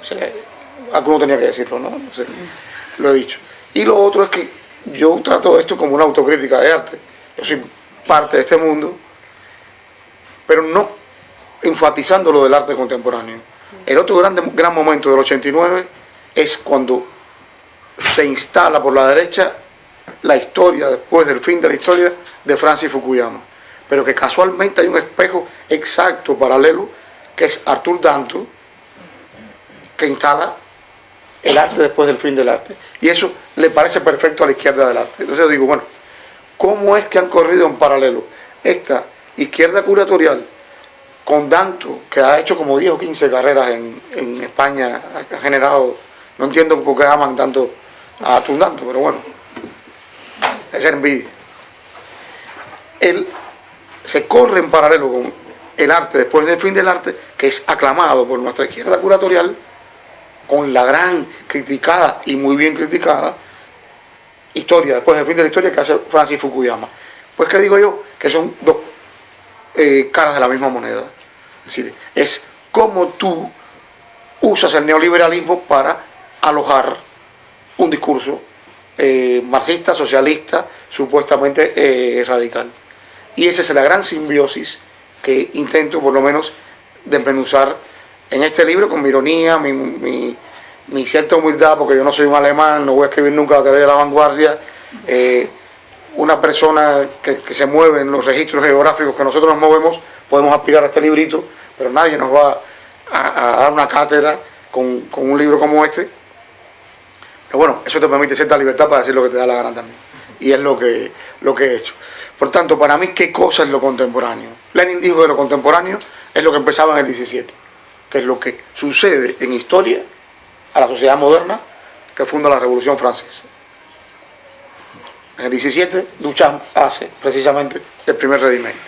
O sea, alguno tenía que decirlo, ¿no? lo he dicho. Y lo otro es que yo trato esto como una autocrítica de arte. Yo soy parte de este mundo, pero no enfatizando lo del arte contemporáneo. El otro gran, gran momento del 89 es cuando se instala por la derecha la historia, después del fin de la historia, de Francis Fukuyama. Pero que casualmente hay un espejo exacto, paralelo, que es Arthur Danto, que instala el arte después del fin del arte. Y eso le parece perfecto a la izquierda del arte. Entonces yo digo, bueno, ¿cómo es que han corrido en paralelo esta izquierda curatorial con Danto, que ha hecho como 10 o 15 carreras en, España, ha generado, no entiendo por qué aman tanto a Danto, pero bueno, es envidia. Él se corre en paralelo con el arte después del fin del arte, que es aclamado por nuestra izquierda curatorial, con la gran criticada y muy bien criticada historia, después del fin de la historia que hace Francis Fukuyama. Pues que digo yo, que son dos eh, caras de la misma moneda. Es decir, es cómo tú usas el neoliberalismo para alojar un discurso eh, marxista, socialista, supuestamente eh, radical. Y esa es la gran simbiosis que intento por lo menos desmenuzar en este libro con mi ironía, mi, cierta humildad, porque yo no soy un alemán, no voy a escribir nunca la teoría de la vanguardia. Eh, una persona que, se mueve en los registros geográficos que nosotros nos movemos, podemos aspirar a este librito, pero nadie nos va a, dar una cátedra con, con un libro como este bueno, eso te permite cierta libertad para decir lo que te da la gana también. Y es lo que, lo que he hecho. Por tanto, para mí, ¿qué cosa es lo contemporáneo? Lenin dijo que lo contemporáneo es lo que empezaba en el 17, que es lo que sucede en historia a la sociedad moderna que funda la Revolución Francesa. En el 17, Duchamp hace precisamente el primer redimento.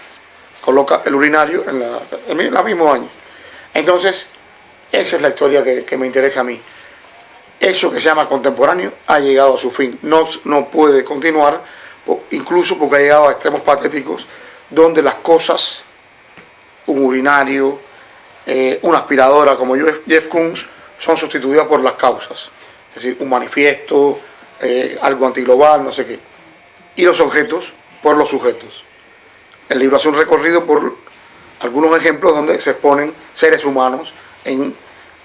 Coloca el urinario en, la, el mismo año. Entonces, esa es la historia que me interesa a mí eso que se llama contemporáneo ha llegado a su fin. No, no puede continuar, incluso porque ha llegado a extremos patéticos, donde las cosas, un urinario, eh, una aspiradora como Jeff Koons, son sustituidas por las causas. Es decir, un manifiesto, eh, algo antiglobal, no sé qué. Y los objetos por los sujetos. El libro hace un recorrido por algunos ejemplos donde se exponen seres humanos en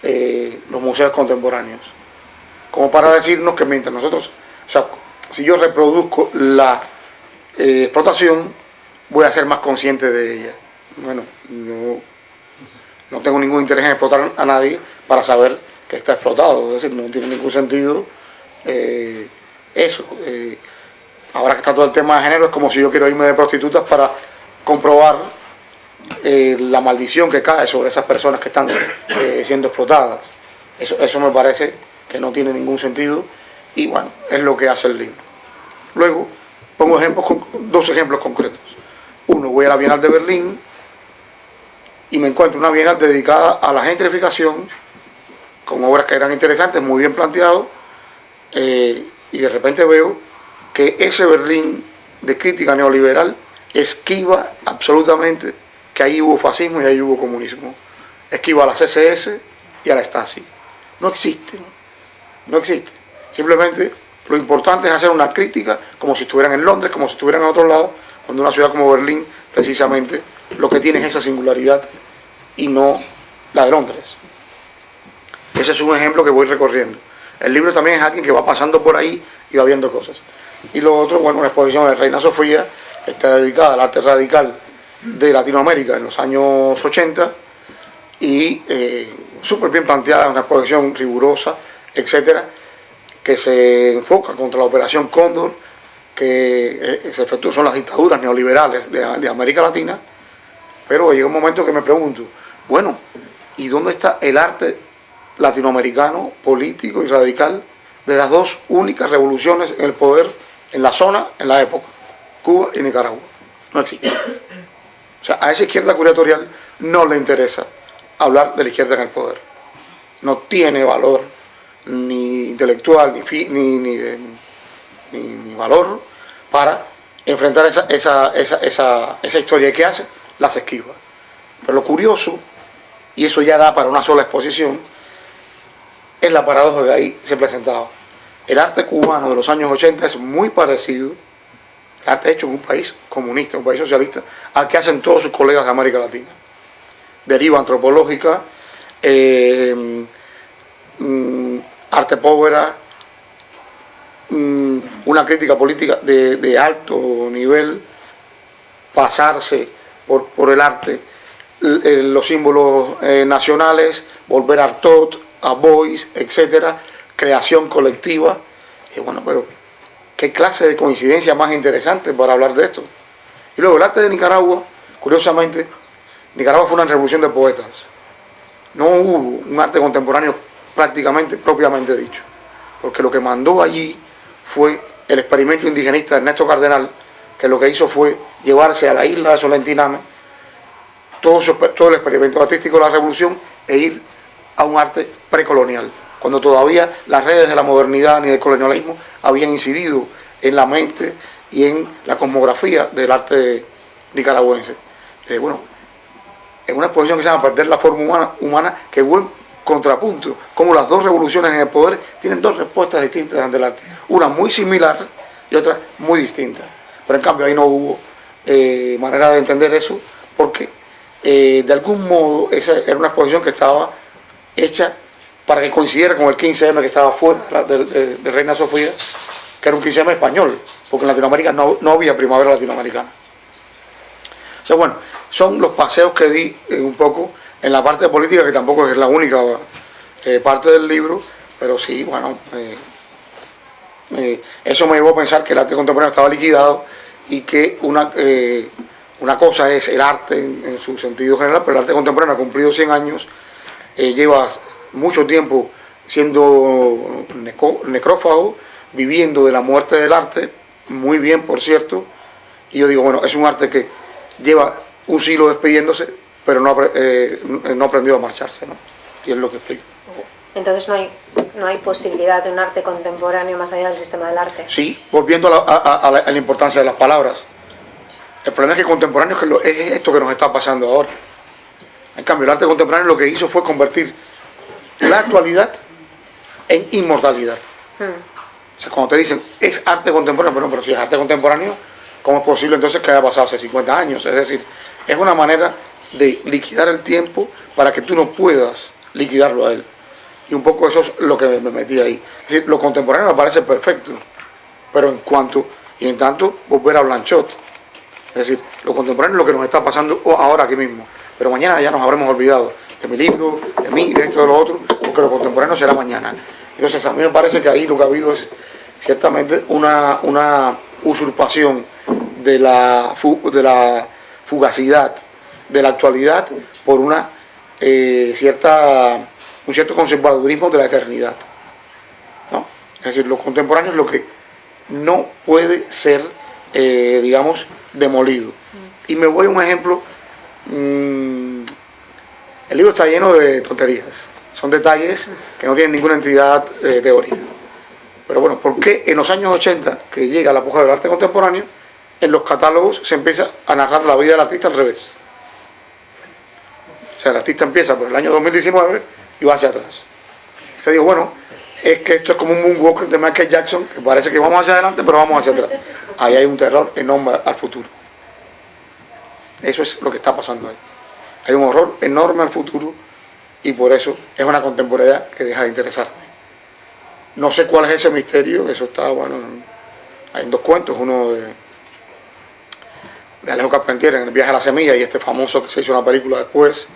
eh, los museos contemporáneos como para decirnos que mientras nosotros, o sea, si yo reproduzco la eh, explotación, voy a ser más consciente de ella. Bueno, no, no tengo ningún interés en explotar a nadie para saber que está explotado, es decir, no tiene ningún sentido eh, eso. Eh, ahora que está todo el tema de género, es como si yo quiero irme de prostitutas para comprobar la maldición que cae sobre esas personas que están siendo explotadas. Eso, eso me parece que no tiene ningún sentido y bueno, es lo que hace el libro. Luego pongo ejemplos, dos ejemplos concretos. Uno, voy a la Bienal de Berlín y me encuentro una Bienal dedicada a la gentrificación con obras que eran interesantes, muy bien planteadas eh, y de repente veo que ese Berlín de crítica neoliberal esquiva absolutamente que ahí hubo fascismo y ahí hubo comunismo. Esquiva a la CSS y a la Stasi. No existen no existe. Simplemente lo importante es hacer una crítica como si estuvieran en Londres, como si estuvieran en otro lado, cuando una ciudad como Berlín precisamente lo que tiene es esa singularidad y no la de Londres. Ese es un ejemplo que voy recorriendo. El libro también es alguien que va pasando por ahí y va viendo cosas. Y lo otro, bueno, una exposición de Reina Sofía, está dedicada al arte radical de Latinoamérica en los años 80 y eh, súper bien planteada, una exposición rigurosa, etcétera, que se enfoca contra la operación Cóndor, que eh, se son las dictaduras neoliberales de, América Latina, pero llega un momento que me pregunto, bueno, ¿y dónde está el arte latinoamericano, político y radical de las dos únicas revoluciones en el poder en la zona, en la época, Cuba y Nicaragua? No existe. O sea, a esa izquierda curatorial no le interesa hablar de la izquierda en el poder. No tiene valor ni intelectual, ni, ni, ni, valor para enfrentar esa, esa, esa, esa, esa historia que hace, las esquiva. Pero lo curioso, y eso ya da para una sola exposición, es la paradoja que ahí se presentaba. El arte cubano de los años 80 es muy parecido, el arte hecho en un país comunista, un país socialista, al que hacen todos sus colegas de América Latina. Deriva antropológica, eh, mm, arte povera, mm, una crítica política de, alto nivel, pasarse por, el arte, los símbolos eh, nacionales, volver a Artot, a Boys, etcétera, creación colectiva. Y bueno, pero qué clase de coincidencia más interesante para hablar de esto. Y luego el arte de Nicaragua, curiosamente, Nicaragua fue una revolución de poetas. No hubo un arte contemporáneo prácticamente propiamente dicho, porque lo que mandó allí fue el experimento indigenista Ernesto Cardenal, que lo que hizo fue llevarse a la isla de Solentiname todo, todo el experimento artístico de la revolución e ir a un arte precolonial, cuando todavía las redes de la modernidad ni del colonialismo habían incidido en la mente y en la cosmografía del arte nicaragüense. eh, bueno, en una exposición que se llama Perder la forma humana, humana que buen contrapunto, como las dos revoluciones en el poder tienen dos respuestas distintas ante el arte, una muy similar y otra muy distinta. Pero en cambio ahí no hubo eh, manera de entender eso, porque eh, de algún modo esa era una exposición que estaba hecha para que coincidiera con el 15M que estaba fuera de, Reina Sofía, que era un 15M español, porque en Latinoamérica no, no había primavera latinoamericana. O sea, bueno, son los paseos que di eh, un poco en la parte política, que tampoco es la única parte del libro, pero sí, bueno, eh, eso me llevó a pensar que el arte contemporáneo estaba liquidado y que una, una cosa es el arte en, su sentido general, pero el arte contemporáneo ha cumplido 100 años, lleva mucho tiempo siendo necrófago, viviendo de la muerte del arte, muy bien por cierto, y yo digo, bueno, es un arte que lleva un siglo despidiéndose, pero no, eh, no aprendió a marcharse, ¿no? Y es lo que explico. Entonces no hay, no hay posibilidad de un arte contemporáneo más allá del sistema del arte. Sí, volviendo a la, importancia de las palabras. El problema es que contemporáneo es, esto que nos está pasando ahora. En cambio, el arte contemporáneo lo que hizo fue convertir la actualidad en inmortalidad. Hmm. O sea, cuando te dicen, es arte contemporáneo, pero, no, pero si es arte contemporáneo, ¿cómo es posible entonces que haya pasado hace 50 años? Es decir, es una manera de liquidar el tiempo para que tú no puedas liquidarlo a él. Y un poco eso es lo que me metí ahí. Es decir, lo contemporáneo me parece perfecto, pero en cuanto, y en tanto, volver a Blanchot. Es decir, lo contemporáneo es lo que nos está pasando ahora aquí mismo. Pero mañana ya nos habremos olvidado de mi libro, de mí, de esto, de lo otro, porque lo contemporáneo será mañana. Entonces a mí me parece que ahí lo que ha habido es ciertamente una, una usurpación de la, de la fugacidad de la actualidad por una eh, cierta un cierto conservadurismo de la eternidad. ¿no? Es decir, lo contemporáneo es lo que no puede ser, eh, digamos, demolido. Y me voy a un ejemplo, mm, el libro está lleno de tonterías, son detalles que no tienen ninguna entidad eh, teórica. Pero bueno, ¿por qué en los años 80, que llega la puja del arte contemporáneo, en los catálogos se empieza a narrar la vida del artista al revés. O sea, el artista empieza por el año 2019 y va hacia atrás. Yo digo, bueno, es que esto es como un moonwalker de Michael Jackson, que parece que vamos hacia adelante, pero vamos hacia atrás. Ahí hay un terror enorme al futuro. Eso es lo que está pasando ahí. Hay un horror enorme al futuro y por eso es una contemporaneidad que deja de interesarme. No sé cuál es ese misterio, eso está, bueno, hay dos cuentos, uno de de Alejo Carpentier en El viaje a la semilla y este famoso que se hizo una película después,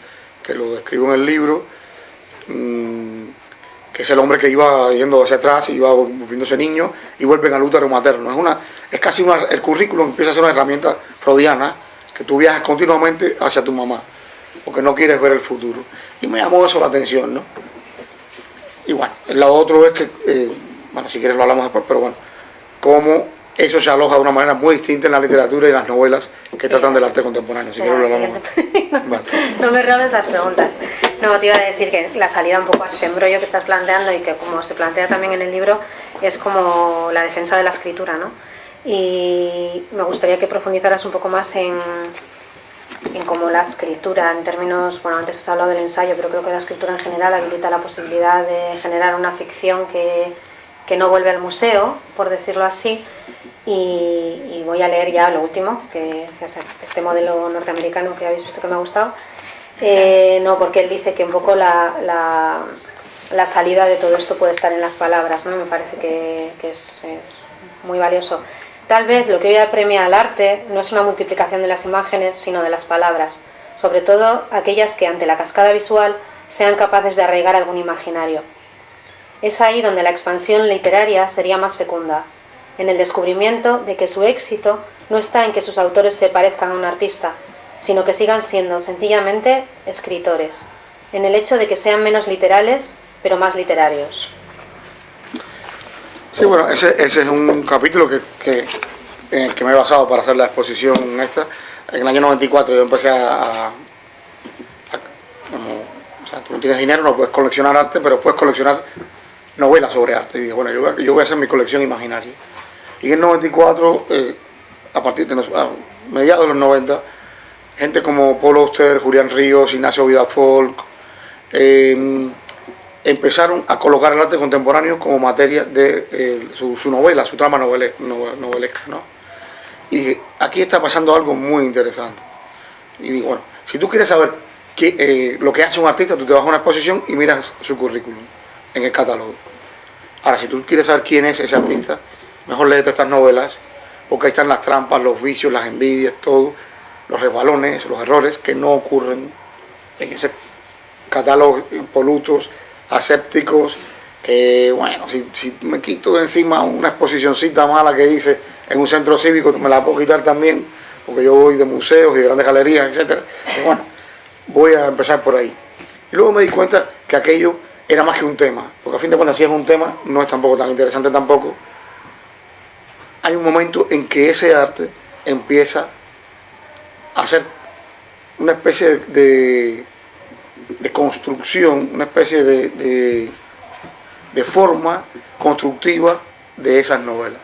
que lo describo en el libro, mm, que es el hombre que iba yendo hacia atrás, y iba volviéndose niño y vuelve al útero materno. Es, una, es casi una, el currículum empieza a ser una herramienta freudiana que tú viajas continuamente hacia tu mamá, porque no quieres ver el futuro. Y me llamó eso la atención, ¿no? Y bueno, lo otro es que, eh, bueno, si quieres lo hablamos después, pero bueno, cómo eso se aloja de una manera muy distinta en la literatura y en las novelas que tratan del arte contemporáneo. <laughs> no me robes las preguntas. No, te iba a decir que la salida un poco a este embrollo que estás planteando y que como se plantea también en el libro es como la defensa de la escritura, ¿no? Y me gustaría que profundizaras un poco más en, en cómo la escritura, en términos, bueno, antes has hablado del ensayo, pero creo que la escritura en general habilita la posibilidad de generar una ficción que, que no vuelve al museo, por decirlo así, y, voy a leer ya lo último, que es este modelo norteamericano que habéis visto que me ha gustado. Eh, no, porque él dice que un poco la, la, salida de todo esto puede estar en las palabras, ¿no? me parece que, es, muy valioso. Tal vez lo que hoy apremia al arte no es una multiplicación de las imágenes, sino de las palabras, sobre todo aquellas que ante la cascada visual sean capaces de arraigar algún imaginario. Es ahí donde la expansión literaria sería más fecunda, en el descubrimiento de que su éxito no está en que sus autores se parezcan a un artista, sino que sigan siendo sencillamente escritores, en el hecho de que sean menos literales, pero más literarios. Sí, bueno, ese, es un capítulo que, que, el que me he basado para hacer la exposición esta. En el año 94 yo empecé a... o sea, tú no tienes dinero, no puedes coleccionar arte, pero puedes coleccionar novelas sobre arte. Y dije, bueno, yo, voy a hacer mi colección imaginaria. Y en el 94, eh, a partir de mediados de los 90, gente como Paul Oster, Julián Ríos, Ignacio Vidafolk, eh, empezaron a colocar el arte contemporáneo como materia de eh, su, novela, su trama novelesca. ¿no? Y dije, aquí está pasando algo muy interesante. Y digo, bueno, si tú quieres saber qué, eh, lo que hace un artista, tú te vas a una exposición y miras su currículum en el catálogo. Ahora, si tú quieres saber quién es ese artista, mejor léete estas novelas, porque ahí están las trampas, los vicios, las envidias, todo, los resbalones, los errores que no ocurren en ese catálogo impolutos, asépticos, que bueno, si, me quito de encima una exposicióncita mala que hice en un centro cívico, me la puedo quitar también, porque yo voy de museos y de grandes galerías, etcétera. bueno, voy a empezar por ahí. Y luego me di cuenta que aquello era más que un tema, porque a fin de cuentas si es un tema, no es tampoco tan interesante tampoco. Hay un momento en que ese arte empieza a ser una especie de, de construcción, una especie de, de, forma constructiva de esas novelas.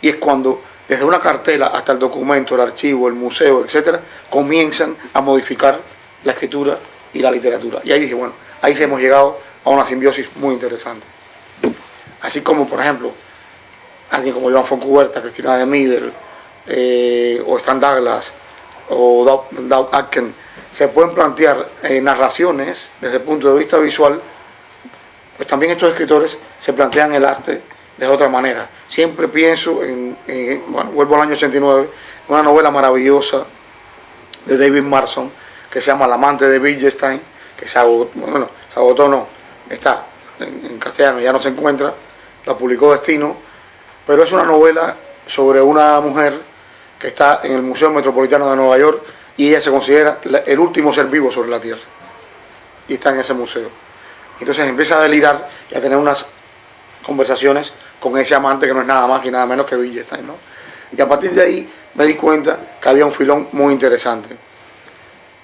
Y es cuando desde una cartela hasta el documento, el archivo, el museo, etcétera, comienzan a modificar la escritura y la literatura. Y ahí dije, bueno, ahí se hemos llegado a una simbiosis muy interesante. Así como, por ejemplo, alguien como Joan Foncuberta, Cristina de Middle, eh, o Stan Douglas, o Doug Atkin, se pueden plantear eh, narraciones desde el punto de vista visual, pues también estos escritores se plantean el arte de otra manera. Siempre pienso en, vuelvo al año 89, una novela maravillosa de David Marson, que se llama El amante de Wittgenstein, que se agotó, bueno, se agotó no, está en, castellano, ya no se encuentra, la publicó Destino, pero es una novela sobre una mujer que está en el Museo Metropolitano de Nueva York y ella se considera el último ser vivo sobre la Tierra. Y está en ese museo. Entonces empieza a delirar y a tener unas conversaciones con ese amante que no es nada más y nada menos que Wittgenstein. ¿no? Y a partir de ahí me di cuenta que había un filón muy interesante.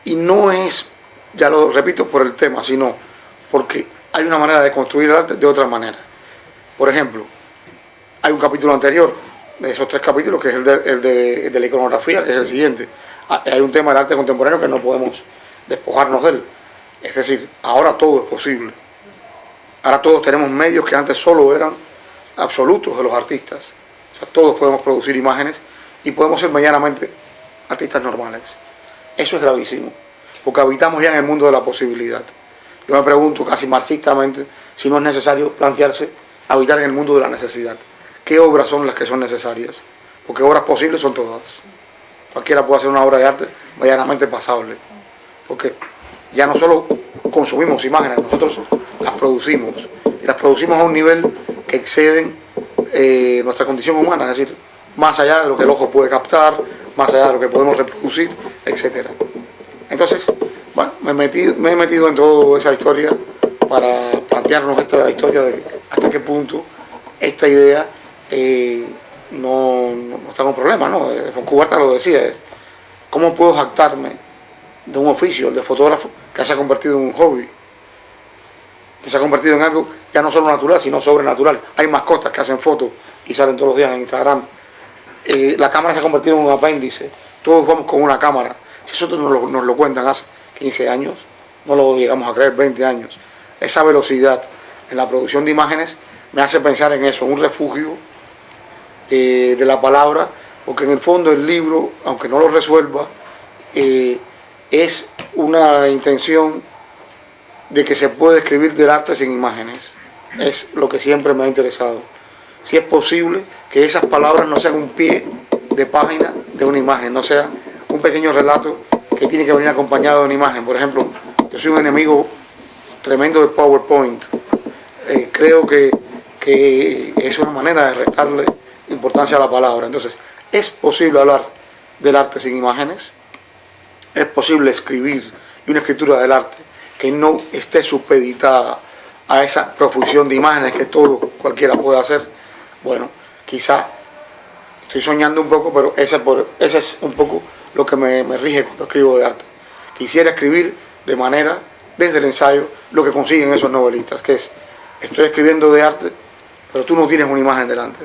Y no es, ya lo repito por el tema, sino porque hay una manera de construir el arte de otra manera. Por ejemplo, hay un capítulo anterior de esos tres capítulos, que es el de, la iconografía, que es el siguiente. Ah, hay un tema del arte contemporáneo que no podemos despojarnos de él. Es decir, ahora todo es posible. Ahora todos tenemos medios que antes solo eran absolutos de los artistas. O sea, todos podemos producir imágenes y podemos ser medianamente artistas normales. Eso es gravísimo, porque habitamos ya en el mundo de la posibilidad. Yo me pregunto casi marxistamente si no es necesario plantearse habitar en el mundo de la necesidad. ¿Qué obras son las que son necesarias? Porque obras posibles son todas. Cualquiera puede hacer una obra de arte medianamente pasable. Porque ya no solo consumimos imágenes, nosotros las producimos. Y las producimos a un nivel que exceden eh, nuestra condición humana, es decir, más allá de lo que el ojo puede captar, más allá de lo que podemos reproducir, etc. Entonces, bueno, me metido, me he metido en toda esa historia para plantearnos esta historia de hasta qué punto esta idea eh, no, está con problema, ¿no? Cuberta lo decía, ¿cómo puedo jactarme de un oficio, de fotógrafo, que se ha convertido en un hobby? Que se ha convertido en algo ya no solo natural, sino sobrenatural. Hay mascotas que hacen fotos y salen todos los días en Instagram. Eh, la cámara se ha convertido en un apéndice. Todos vamos con una cámara. Si eso nos lo, nos lo cuentan hace 15 años, no lo llegamos a creer 20 años. Esa velocidad en la producción de imágenes me hace pensar en eso, un refugio eh, de la palabra, porque en el fondo el libro, aunque no lo resuelva, eh, es una intención de que se puede escribir del arte sin imágenes. Es lo que siempre me ha interesado. Si es posible que esas palabras no sean un pie de página de una imagen, no sea un pequeño relato que tiene que venir acompañado de una imagen. Por ejemplo, yo soy un enemigo tremendo de PowerPoint. Eh, creo que, que es una manera de restarle importancia a la palabra. Entonces, es posible hablar del arte sin imágenes, es posible escribir una escritura del arte que no esté supeditada a esa profusión de imágenes que todo cualquiera puede hacer. Bueno, quizá estoy soñando un poco, pero ese, por, ese es un poco lo que me, me rige cuando escribo de arte. Quisiera escribir de manera, desde el ensayo, lo que consiguen esos novelistas, que es, estoy escribiendo de arte, pero tú no tienes una imagen delante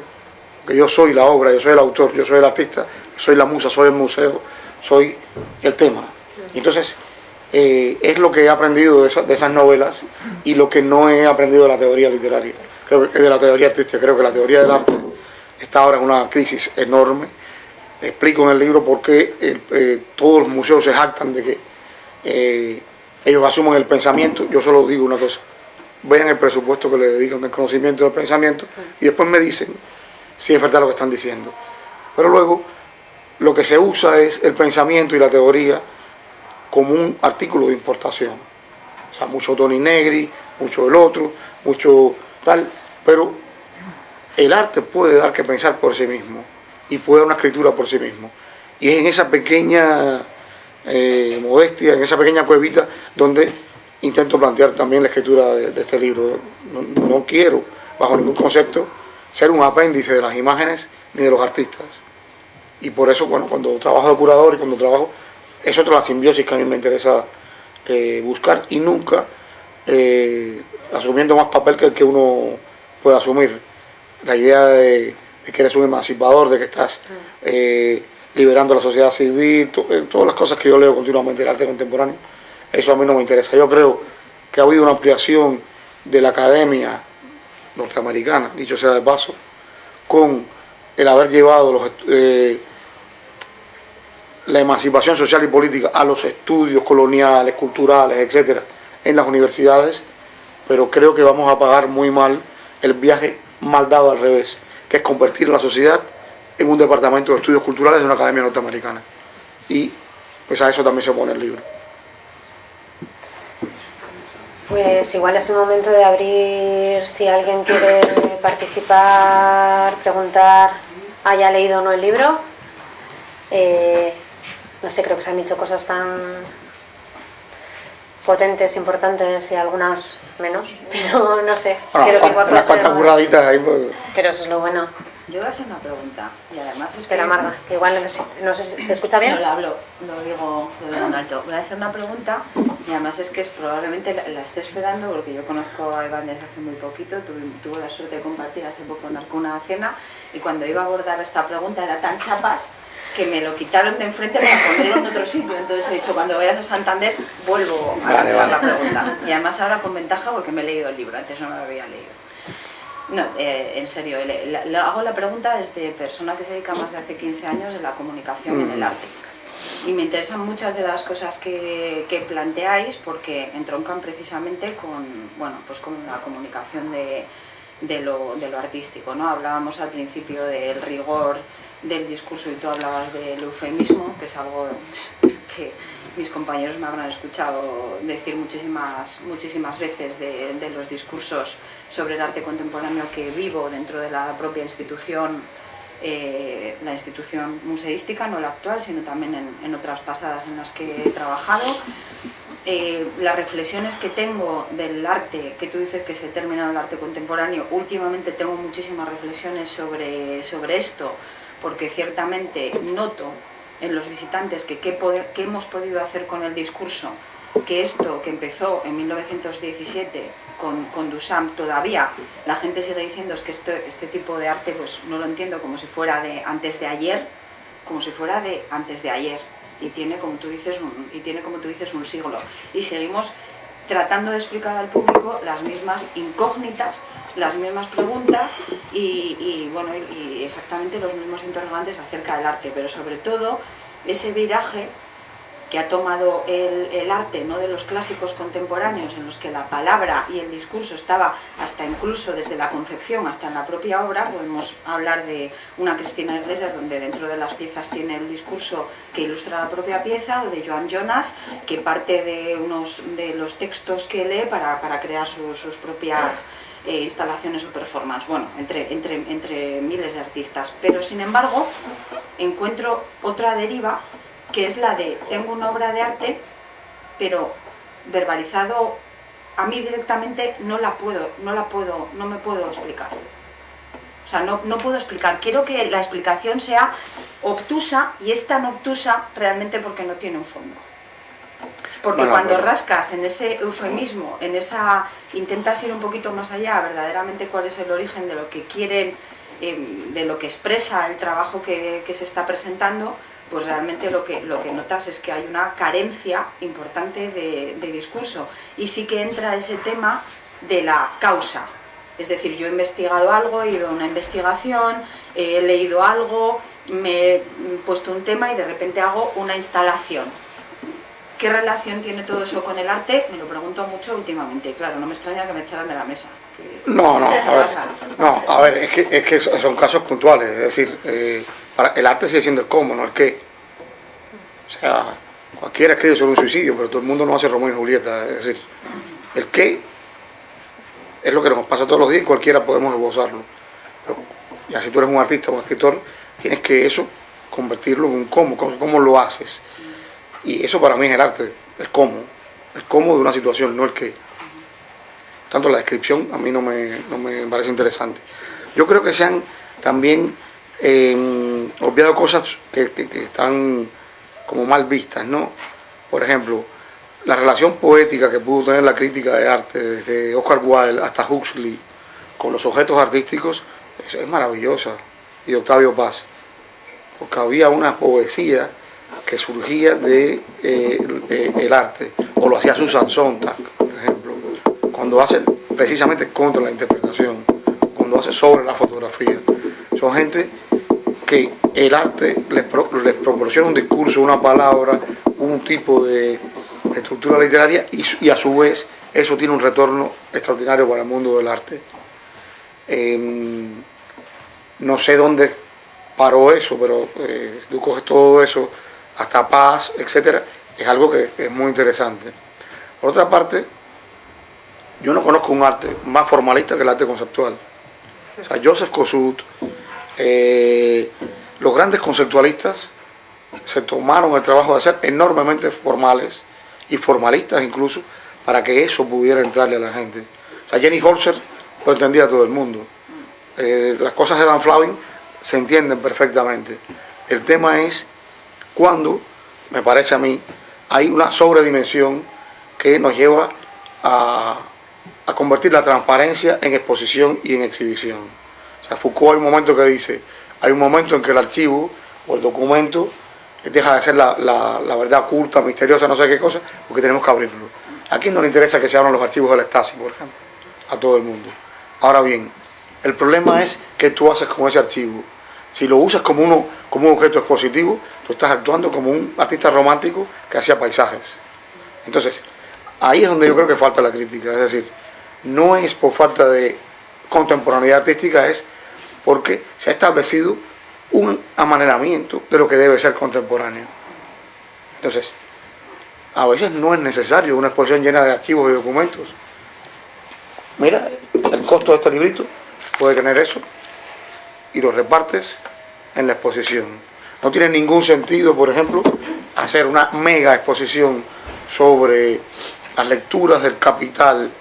que yo soy la obra, yo soy el autor, yo soy el artista, soy la musa, soy el museo, soy el tema. Entonces, eh, es lo que he aprendido de, esas novelas y lo que no he aprendido de la teoría literaria, creo que, de la teoría artística. Creo que la teoría del arte está ahora en una crisis enorme. Explico en el libro por qué eh, todos los museos se jactan de que eh, ellos asumen el pensamiento. Yo solo digo una cosa, vean el presupuesto que le dedican al conocimiento del pensamiento y después me dicen si es verdad lo que están diciendo. Pero luego lo que se usa es el pensamiento y la teoría como un artículo de importación. O sea, mucho Tony Negri, mucho el otro, mucho tal, pero el arte puede dar que pensar por sí mismo y puede dar una escritura por sí mismo. Y es en esa pequeña eh, modestia, en esa pequeña cuevita donde intento plantear también la escritura de, este libro. No, quiero, bajo ningún concepto, ser un apéndice de las imágenes ni de los artistas. Y por eso, bueno, cuando trabajo de curador y cuando trabajo, es otra la simbiosis que a mí me interesa eh, buscar y nunca eh, asumiendo más papel que el que uno puede asumir. La idea de, que eres un emancipador, de que estás eh, liberando la sociedad civil, todas las cosas que yo leo continuamente del arte contemporáneo, eso a mí no me interesa. Yo creo que ha habido una ampliación de la academia norteamericana, dicho sea de paso, con el haber llevado los la emancipación social y política a los estudios coloniales, culturales, etcétera, en las universidades, pero creo que vamos a pagar muy mal el viaje mal dado al revés, que es convertir la sociedad en un departamento de estudios culturales de una academia norteamericana. Y pues a eso también se pone el libro. Pues igual es el momento de abrir, si alguien quiere participar, preguntar, haya leído o no el libro. Eh, no sé, creo que se han dicho cosas tan potentes, importantes y algunas menos, <laughs> pero no sé. creo que unas cuantas ahí. Pues. Pero eso es lo bueno. Yo voy a hacer una pregunta y además Espera, Marga, que igual no sé, ¿se escucha bien? No lo hablo, lo digo, lo digo en alto. Voy a hacer una pregunta y además es que es, probablemente la, esté esperando porque yo conozco a Iván desde hace muy poquito, tuve, tuve la suerte de compartir hace poco con una cena y cuando iba a abordar esta pregunta era tan chapas que me lo quitaron de enfrente para ponerlo en otro sitio. Entonces he dicho, cuando vayas a Santander, vuelvo a hacer la pregunta. Y además ahora con ventaja porque me he leído el libro, antes no me lo había leído. No, eh, en serio, le, hago la pregunta desde persona que se dedica más de hace 15 años en la comunicación en el mm. arte. Y me interesan muchas de las cosas que, que, planteáis porque entroncan precisamente con, bueno, pues con la comunicación de, de, lo, de lo artístico. ¿no? Hablábamos al principio del rigor del discurso y tú hablabas del eufemismo, que es algo que mis compañeros me habrán escuchado decir muchísimas, muchísimas veces de, los discursos sobre el arte contemporáneo que vivo dentro de la propia institución, eh, la institución museística, no la actual, sino también en, otras pasadas en las que he trabajado. Eh, las reflexiones que tengo del arte, que tú dices que se ha terminado el arte contemporáneo, últimamente tengo muchísimas reflexiones sobre, sobre esto, porque ciertamente noto en los visitantes que qué, hemos podido hacer con el discurso, que esto que empezó en 1917 con, con Duchamp todavía la gente sigue diciendo es que este, este tipo de arte pues no lo entiendo como si fuera de antes de ayer, como si fuera de antes de ayer y tiene como tú dices un, y tiene como tú dices un siglo. Y seguimos tratando de explicar al público las mismas incógnitas las mismas preguntas y, bueno, y exactamente los mismos interrogantes acerca del arte, pero sobre todo ese viraje que ha tomado el, arte ¿no? de los clásicos contemporáneos en los que la palabra y el discurso estaba hasta incluso desde la concepción hasta en la propia obra, podemos hablar de una Cristina Iglesias donde dentro de las piezas tiene el discurso que ilustra la propia pieza o de Joan Jonas que parte de unos de los textos que lee para, para crear sus propias eh, instalaciones o performance, bueno, entre, entre, entre miles de artistas. Pero sin embargo, encuentro otra deriva que es la de tengo una obra de arte, pero verbalizado a mí directamente no la puedo, no la puedo, no me puedo explicar. O sea, no, no puedo explicar. Quiero que la explicación sea obtusa y es tan obtusa realmente porque no tiene un fondo. Porque cuando rascas en ese eufemismo, en esa intentas ir un poquito más allá, verdaderamente cuál es el origen de lo que quieren, em, de lo que expresa el trabajo que, se está presentando, pues realmente lo que, lo que notas es que hay una carencia importante de, de discurso. Y sí que entra ese tema de la causa. Es decir, yo he investigado algo, he ido a una investigación, he leído algo, me he puesto un tema y de repente hago una instalación. ¿Qué relación tiene todo eso con el arte? Me lo pregunto mucho últimamente. Claro, no me extraña que me echaran de la mesa. No, no, a ver, <laughs> no, a ver es, que, es que son casos puntuales. Es decir, eh, para, el arte sigue siendo el cómo, no el qué. O sea, cualquiera escribe sobre un suicidio, pero todo el mundo no hace Romeo y Julieta. Es decir, el qué es lo que nos pasa todos los días y cualquiera podemos esbozarlo. Pero ya si tú eres un artista o un escritor, tienes que eso convertirlo en un cómo, cómo, lo haces. Y eso para mí es el arte, el cómo, el cómo de una situación, no el qué. Tanto la descripción a mí no me, no me parece interesante. Yo creo que se han también eh, obviado cosas que, que están como mal vistas, ¿no? Por ejemplo, la relación poética que pudo tener la crítica de arte, desde Oscar Wilde hasta Huxley, con los objetos artísticos, es, maravillosa. Y Octavio Paz, porque había una poesía que surgía de, eh, arte, o lo hacía Susan Sontag, por ejemplo, cuando hace precisamente contra la interpretación, cuando hace sobre la fotografía. Son gente que el arte les, les proporciona un discurso, una palabra, un tipo de, estructura literaria y, a su vez eso tiene un retorno extraordinario para el mundo del arte. Em, no sé dónde paró eso, pero eh, tú coges todo eso, hasta paz, etcétera, es algo que, es muy interesante. Por otra parte, yo no conozco un arte más formalista que el arte conceptual. O sea, Joseph Kossuth, eh, los grandes conceptualistas se tomaron el trabajo de ser enormemente formales y formalistas incluso, para que eso pudiera entrarle a la gente. O sea, Jenny Holzer lo entendía todo el mundo. Eh, las cosas de Dan Flavin se entienden perfectamente. El tema es cuando, me parece a mí, hay una sobredimensión que nos lleva a, a convertir la transparencia en exposición y en exhibición. O sea, Foucault hay un momento que dice, hay un momento en que el archivo o el documento deja de ser la, verdad oculta, misteriosa, no sé qué cosa, porque tenemos que abrirlo. ¿A quién no le interesa que se abran los archivos del Stasi, por ejemplo? A todo el mundo. Ahora bien, el problema es qué tú haces con ese archivo. Si lo usas como, uno, como un objeto expositivo, tú estás actuando como un artista romántico que hacía paisajes. Entonces, ahí es donde yo creo que falta la crítica. Es decir, no es por falta de contemporaneidad artística, es porque se ha establecido un amaneramiento de lo que debe ser contemporáneo. Entonces, a veces no es necesario una exposición llena de archivos y documentos. Mira, el costo de este librito puede tener eso y lo repartes en la exposición. No tiene ningún sentido, por ejemplo, hacer una mega exposición sobre las lecturas del capital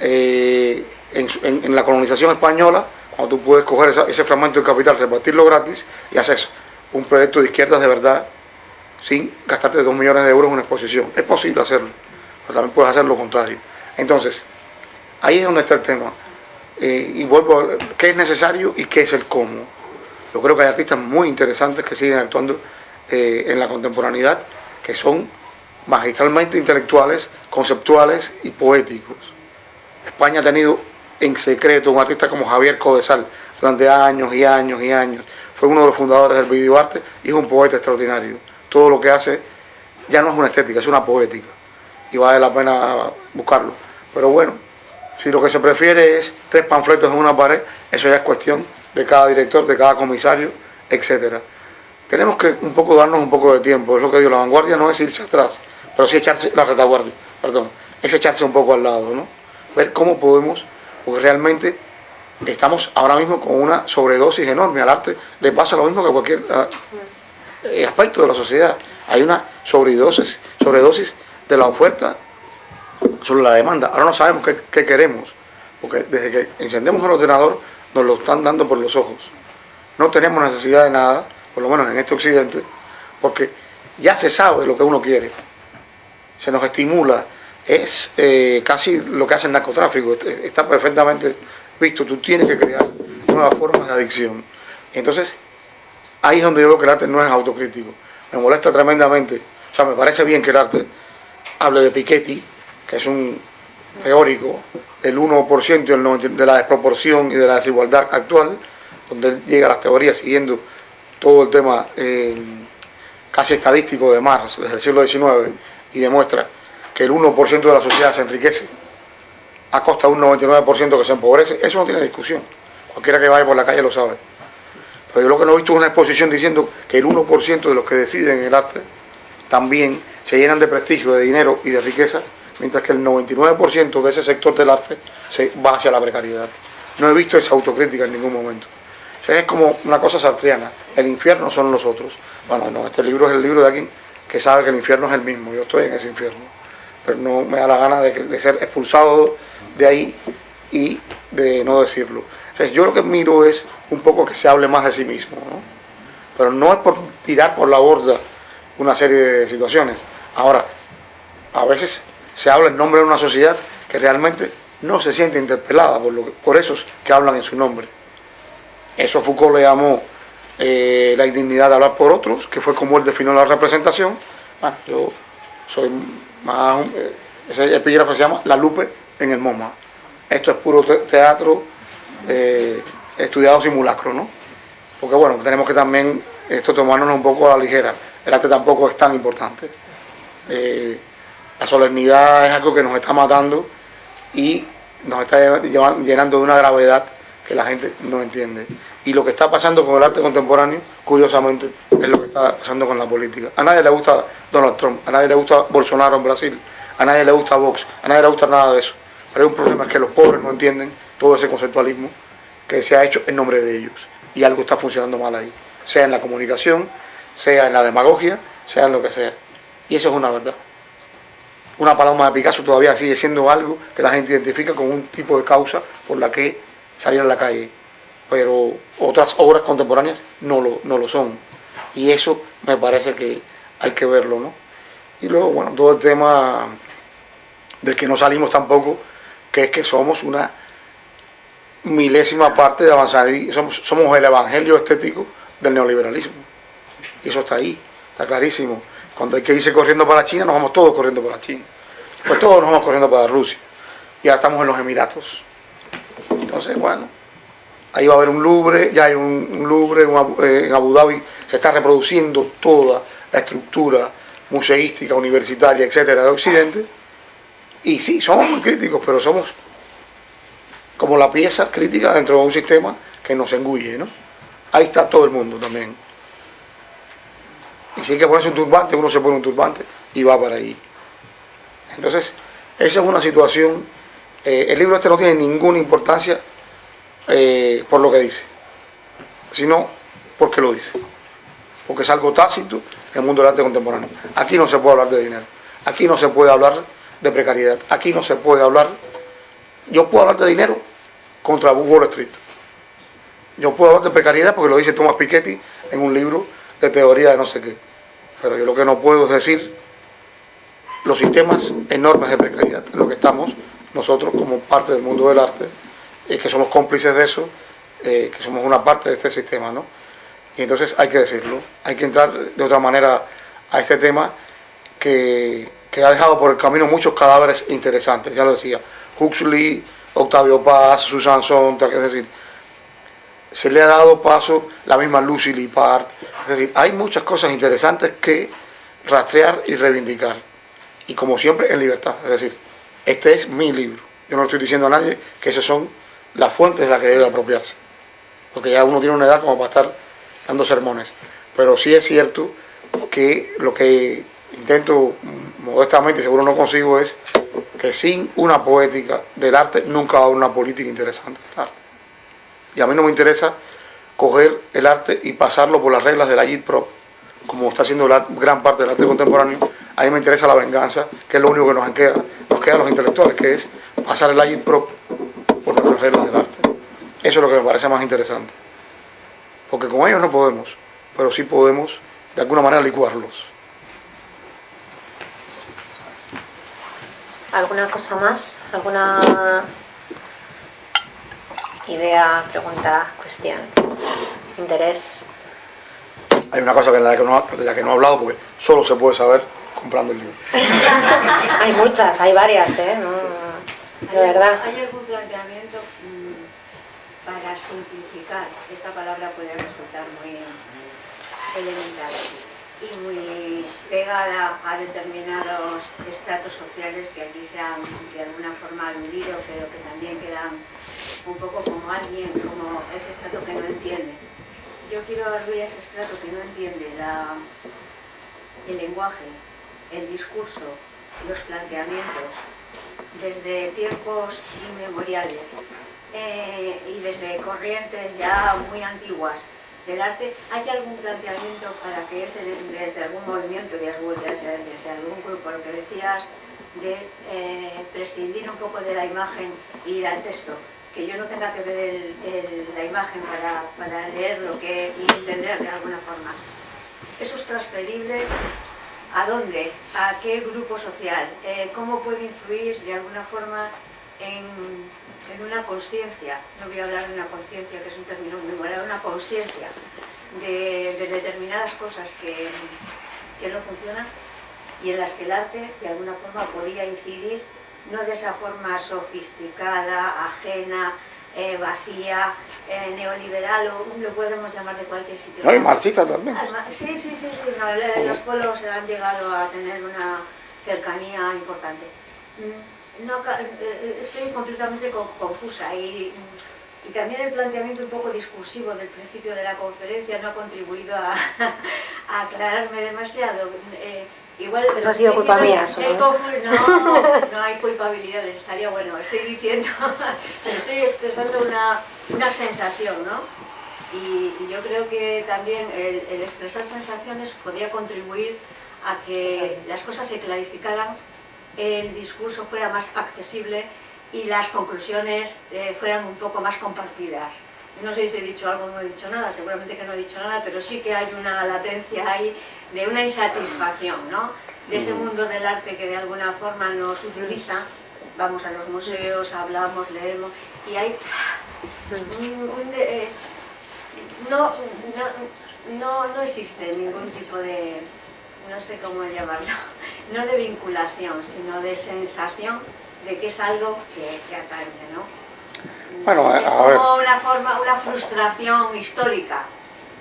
eh, en la colonización española cuando tú puedes coger ese fragmento de capital, repartirlo gratis y haces un proyecto de izquierdas de verdad sin gastarte dos millones de euros en una exposición. Es posible hacerlo, pero también puedes hacer lo contrario. Entonces, ahí es donde está el tema. Eh, y vuelvo a qué es necesario y qué es el cómo. Yo creo que hay artistas muy interesantes que siguen actuando eh, en la contemporaneidad, que son magistralmente intelectuales, conceptuales y poéticos. España ha tenido en secreto un artista como Javier Codesal durante años y años y años. Fue uno de los fundadores del videoarte y es un poeta extraordinario. Todo lo que hace ya no es una estética, es una poética. Y vale la pena buscarlo. Pero bueno, si lo que se prefiere es tres panfletos en una pared, eso ya es cuestión de cada director, de cada comisario, etcétera. Tenemos que un poco darnos un poco de tiempo. Es lo que digo, la vanguardia no es irse atrás, pero sí echarse, la retaguardia, perdón, es echarse un poco al lado, ¿no? Ver cómo podemos porque realmente estamos ahora mismo con una sobredosis enorme. Al arte le pasa lo mismo que a cualquier eh, aspecto de la sociedad. Hay una sobredosis, sobredosis de la oferta sobre la demanda. Ahora no sabemos qué, queremos, porque desde que encendemos el ordenador nos lo están dando por los ojos. No tenemos necesidad de nada, por lo menos en este occidente, porque ya se sabe lo que uno quiere. Se nos estimula es eh, casi lo que hace el narcotráfico, está perfectamente visto, tú tienes que crear nuevas formas de adicción. Entonces, ahí es donde yo veo que el arte no es autocrítico. me molesta tremendamente. O sea, me parece bien que el arte hable de Piketty, es un teórico del 1% de la desproporción y de la desigualdad actual, donde él llega a las teorías siguiendo todo el tema eh, casi estadístico de Marx desde el siglo XIX y demuestra que el 1% de la sociedad se enriquece a costa de un 99% que se empobrece, eso no tiene discusión. Cualquiera que vaya por la calle lo sabe. Pero yo lo que no he visto es una exposición diciendo que el 1% de los que deciden el arte también se llenan de prestigio, de dinero y de riqueza, mientras que el 99% de ese sector del arte se va hacia la precariedad. No he visto esa autocrítica en ningún momento. es como una cosa sartriana, el infierno son los otros. Bueno, no, este libro es el libro de alguien que sabe que el infierno es el mismo, yo estoy en ese infierno, pero no me da la gana de, ser expulsado de ahí y de no decirlo. yo lo que miro es un poco que se hable más de sí mismo, ¿no? pero no es por tirar por la borda una serie de situaciones. Ahora, a veces se habla en nombre de una sociedad que realmente no se siente interpelada por, lo por esos que hablan en su nombre. Eso Foucault le llamó eh, la indignidad de hablar por otros, que fue como él definió la representación. Bueno, yo soy más... Eh, ese epígrafe se llama La Lupe en el MoMA. Esto es puro teatro eh, estudiado simulacro, ¿no? Porque bueno, tenemos que también esto tomarnos un poco a la ligera. El arte tampoco es tan importante. La solemnidad es algo que nos está matando y nos está llenando de una gravedad que la gente no entiende. Y lo que está pasando con el arte contemporáneo, curiosamente, es lo que está pasando con la política. A nadie le gusta Donald Trump, a nadie le gusta Bolsonaro en Brasil, a nadie le gusta Vox, a nadie le gusta nada de eso. Pero hay un problema, es que los pobres no entienden todo ese conceptualismo que se ha hecho en nombre de ellos. Y algo está funcionando mal ahí, sea en la comunicación, sea en la demagogia, sea en lo que sea. Y eso es una verdad una paloma de Picasso todavía sigue siendo algo que la gente identifica con un tipo de causa por la que salir a la calle. Pero otras obras contemporáneas no lo, no lo son. Y eso me parece que hay que verlo, ¿no? Y luego, bueno, todo el tema del que no salimos tampoco, que es que somos una milésima parte de avanzar, somos, somos el evangelio estético del neoliberalismo. Y eso está ahí, está clarísimo. Cuando hay que irse corriendo para China, nos vamos todos corriendo para China. Pues todos nos vamos corriendo para Rusia. Y ahora estamos en los Emiratos. Entonces, bueno, ahí va a haber un Louvre, ya hay un, Louvre eh, en Abu Dhabi, se está reproduciendo toda la estructura museística, universitaria, etcétera, de Occidente. Y sí, somos muy críticos, pero somos como la pieza crítica dentro de un sistema que nos engulle, ¿no? Ahí está todo el mundo también. Y si hay que ponerse un turbante, uno se pone un turbante y va para ahí. Entonces, esa es una situación. Eh, el libro este no tiene ninguna importancia eh, por lo que dice, sino porque lo dice. Porque es algo tácito en el mundo del arte contemporáneo. Aquí no se puede hablar de dinero. Aquí no se puede hablar de precariedad. Aquí no se puede hablar. Yo puedo hablar de dinero contra Wall Street. Yo puedo hablar de precariedad porque lo dice Thomas Piketty en un libro teoría de no sé qué. Pero yo lo que no puedo es decir los sistemas enormes de precariedad en lo que estamos nosotros como parte del mundo del arte, y que somos cómplices de eso, eh, que somos una parte de este sistema, ¿no? Y entonces hay que decirlo, hay que entrar de otra manera a este tema que, ha dejado por el camino muchos cadáveres interesantes, ya lo decía, Huxley, Octavio Paz, Susan Sontag, es decir, se le ha dado paso la misma Lucy Lippard. Es decir, hay muchas cosas interesantes que rastrear y reivindicar. Y como siempre, en libertad. Es decir, este es mi libro. Yo no estoy diciendo a nadie que esas son las fuentes de las que debe apropiarse. Porque ya uno tiene una edad como para estar dando sermones. Pero sí es cierto que lo que intento modestamente, seguro no consigo, es que sin una poética del arte nunca va a haber una política interesante del arte. Y a mí no me interesa coger el arte y pasarlo por las reglas de la JIT-PRO, como está haciendo la gran parte del arte contemporáneo. A mí me interesa la venganza, que es lo único que nos queda, nos queda a los intelectuales, que es pasar el JIT-PRO por nuestras reglas del arte. Eso es lo que me parece más interesante. Porque con ellos no podemos, pero sí podemos de alguna manera licuarlos. ¿Alguna cosa más? ¿Alguna idea, pregunta, cuestión, interés. hay una cosa que de, la que, no, de la que no he hablado porque solo se puede saber comprando el libro. <laughs> hay muchas, hay varias, ¿eh? de verdad. ¿Hay algún planteamiento mm, para simplificar? Esta palabra puede resultar muy elemental y muy pegada a determinados estratos sociales que aquí se han de alguna forma aludido, pero que también quedan un poco como alguien, como ese estrato que no entiende. Yo quiero aludir a ese estrato que no entiende el lenguaje, el discurso, los planteamientos, desde tiempos inmemoriales eh, y desde corrientes ya muy antiguas del arte, ¿hay algún planteamiento para que ese, desde algún movimiento, de desde algún grupo, lo que decías, de eh, prescindir un poco de la imagen y ir al texto? Que yo no tenga que ver la imagen para, para leerlo que, y entender de alguna forma. ¿Eso es transferible ¿A dónde? ¿A qué grupo social? Eh, ¿Cómo puede influir de alguna forma en, una conciencia? No voy a hablar de una conciencia, que es un término muy moral, una conciencia de, determinadas cosas que, que no funcionan y en las que el arte de alguna forma podía incidir, no de esa forma sofisticada, ajena, eh, vacía, eh, neoliberal, o lo podemos llamar de cualquier sitio. No, y marxista también. Sí, sí, sí, sí los pueblos han llegado a tener una cercanía importante. No, eh, estoy completamente confusa y, y, también el planteamiento un poco discursivo del principio de la conferencia no ha contribuido a, <laughs> a aclararme demasiado. Igual Eso ha sido culpa mía. no, no hay culpabilidades, estaría bueno. Estoy diciendo, <laughs> estoy expresando una, una sensación, ¿no? Y, yo creo que también el, expresar sensaciones podría contribuir a que las cosas se clarificaran, el discurso fuera más accesible y las conclusiones eh, fueran un poco más compartidas. No sé si he dicho algo o no he dicho nada, seguramente que no he dicho nada, pero sí que hay una latencia ahí de una insatisfacción, ¿no? De ese mundo del arte que de alguna forma nos utiliza, vamos a los museos, hablamos, leemos, y hay eh, no, no, no, existe ningún tipo de, no sé cómo llamarlo, <laughs> no de vinculación, sino de sensación de que es algo que, que atañe, ¿no? Bueno, es como una forma, una frustración histórica,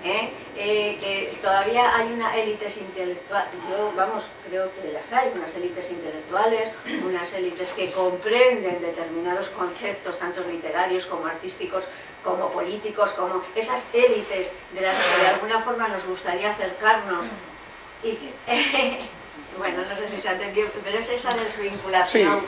¿eh? Eh, que todavía hay unas élites intelectuales, yo vamos, creo que las hay, unas élites intelectuales, unas élites que comprenden determinados conceptos, tanto literarios como artísticos, como políticos, como esas élites de las que de alguna forma nos gustaría acercarnos. <laughs> Bueno, no sé si se ha entendido, pero es esa desvinculación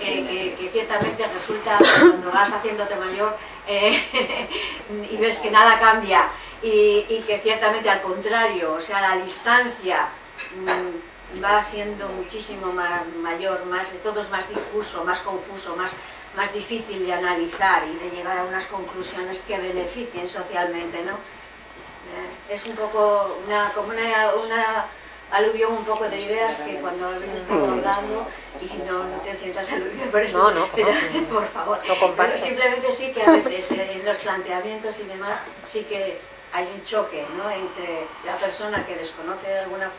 eh, que, ciertamente resulta cuando vas haciéndote mayor eh, <laughs> y ves que nada cambia y, que ciertamente al contrario, o sea, la distancia mm, va siendo muchísimo más, mayor, más, todo es más difuso, más confuso, más, más difícil de analizar y de llegar a unas conclusiones que beneficien socialmente, ¿no? Eh, es un poco una, como una aluvión un poco de ideas que cuando habéis estado mm. hablando y no, no te sientas aludido por eso, no, no, <laughs> pero, por favor, pero simplemente sí que a veces en los planteamientos y demás sí que hay un choque ¿no? entre la persona que desconoce de alguna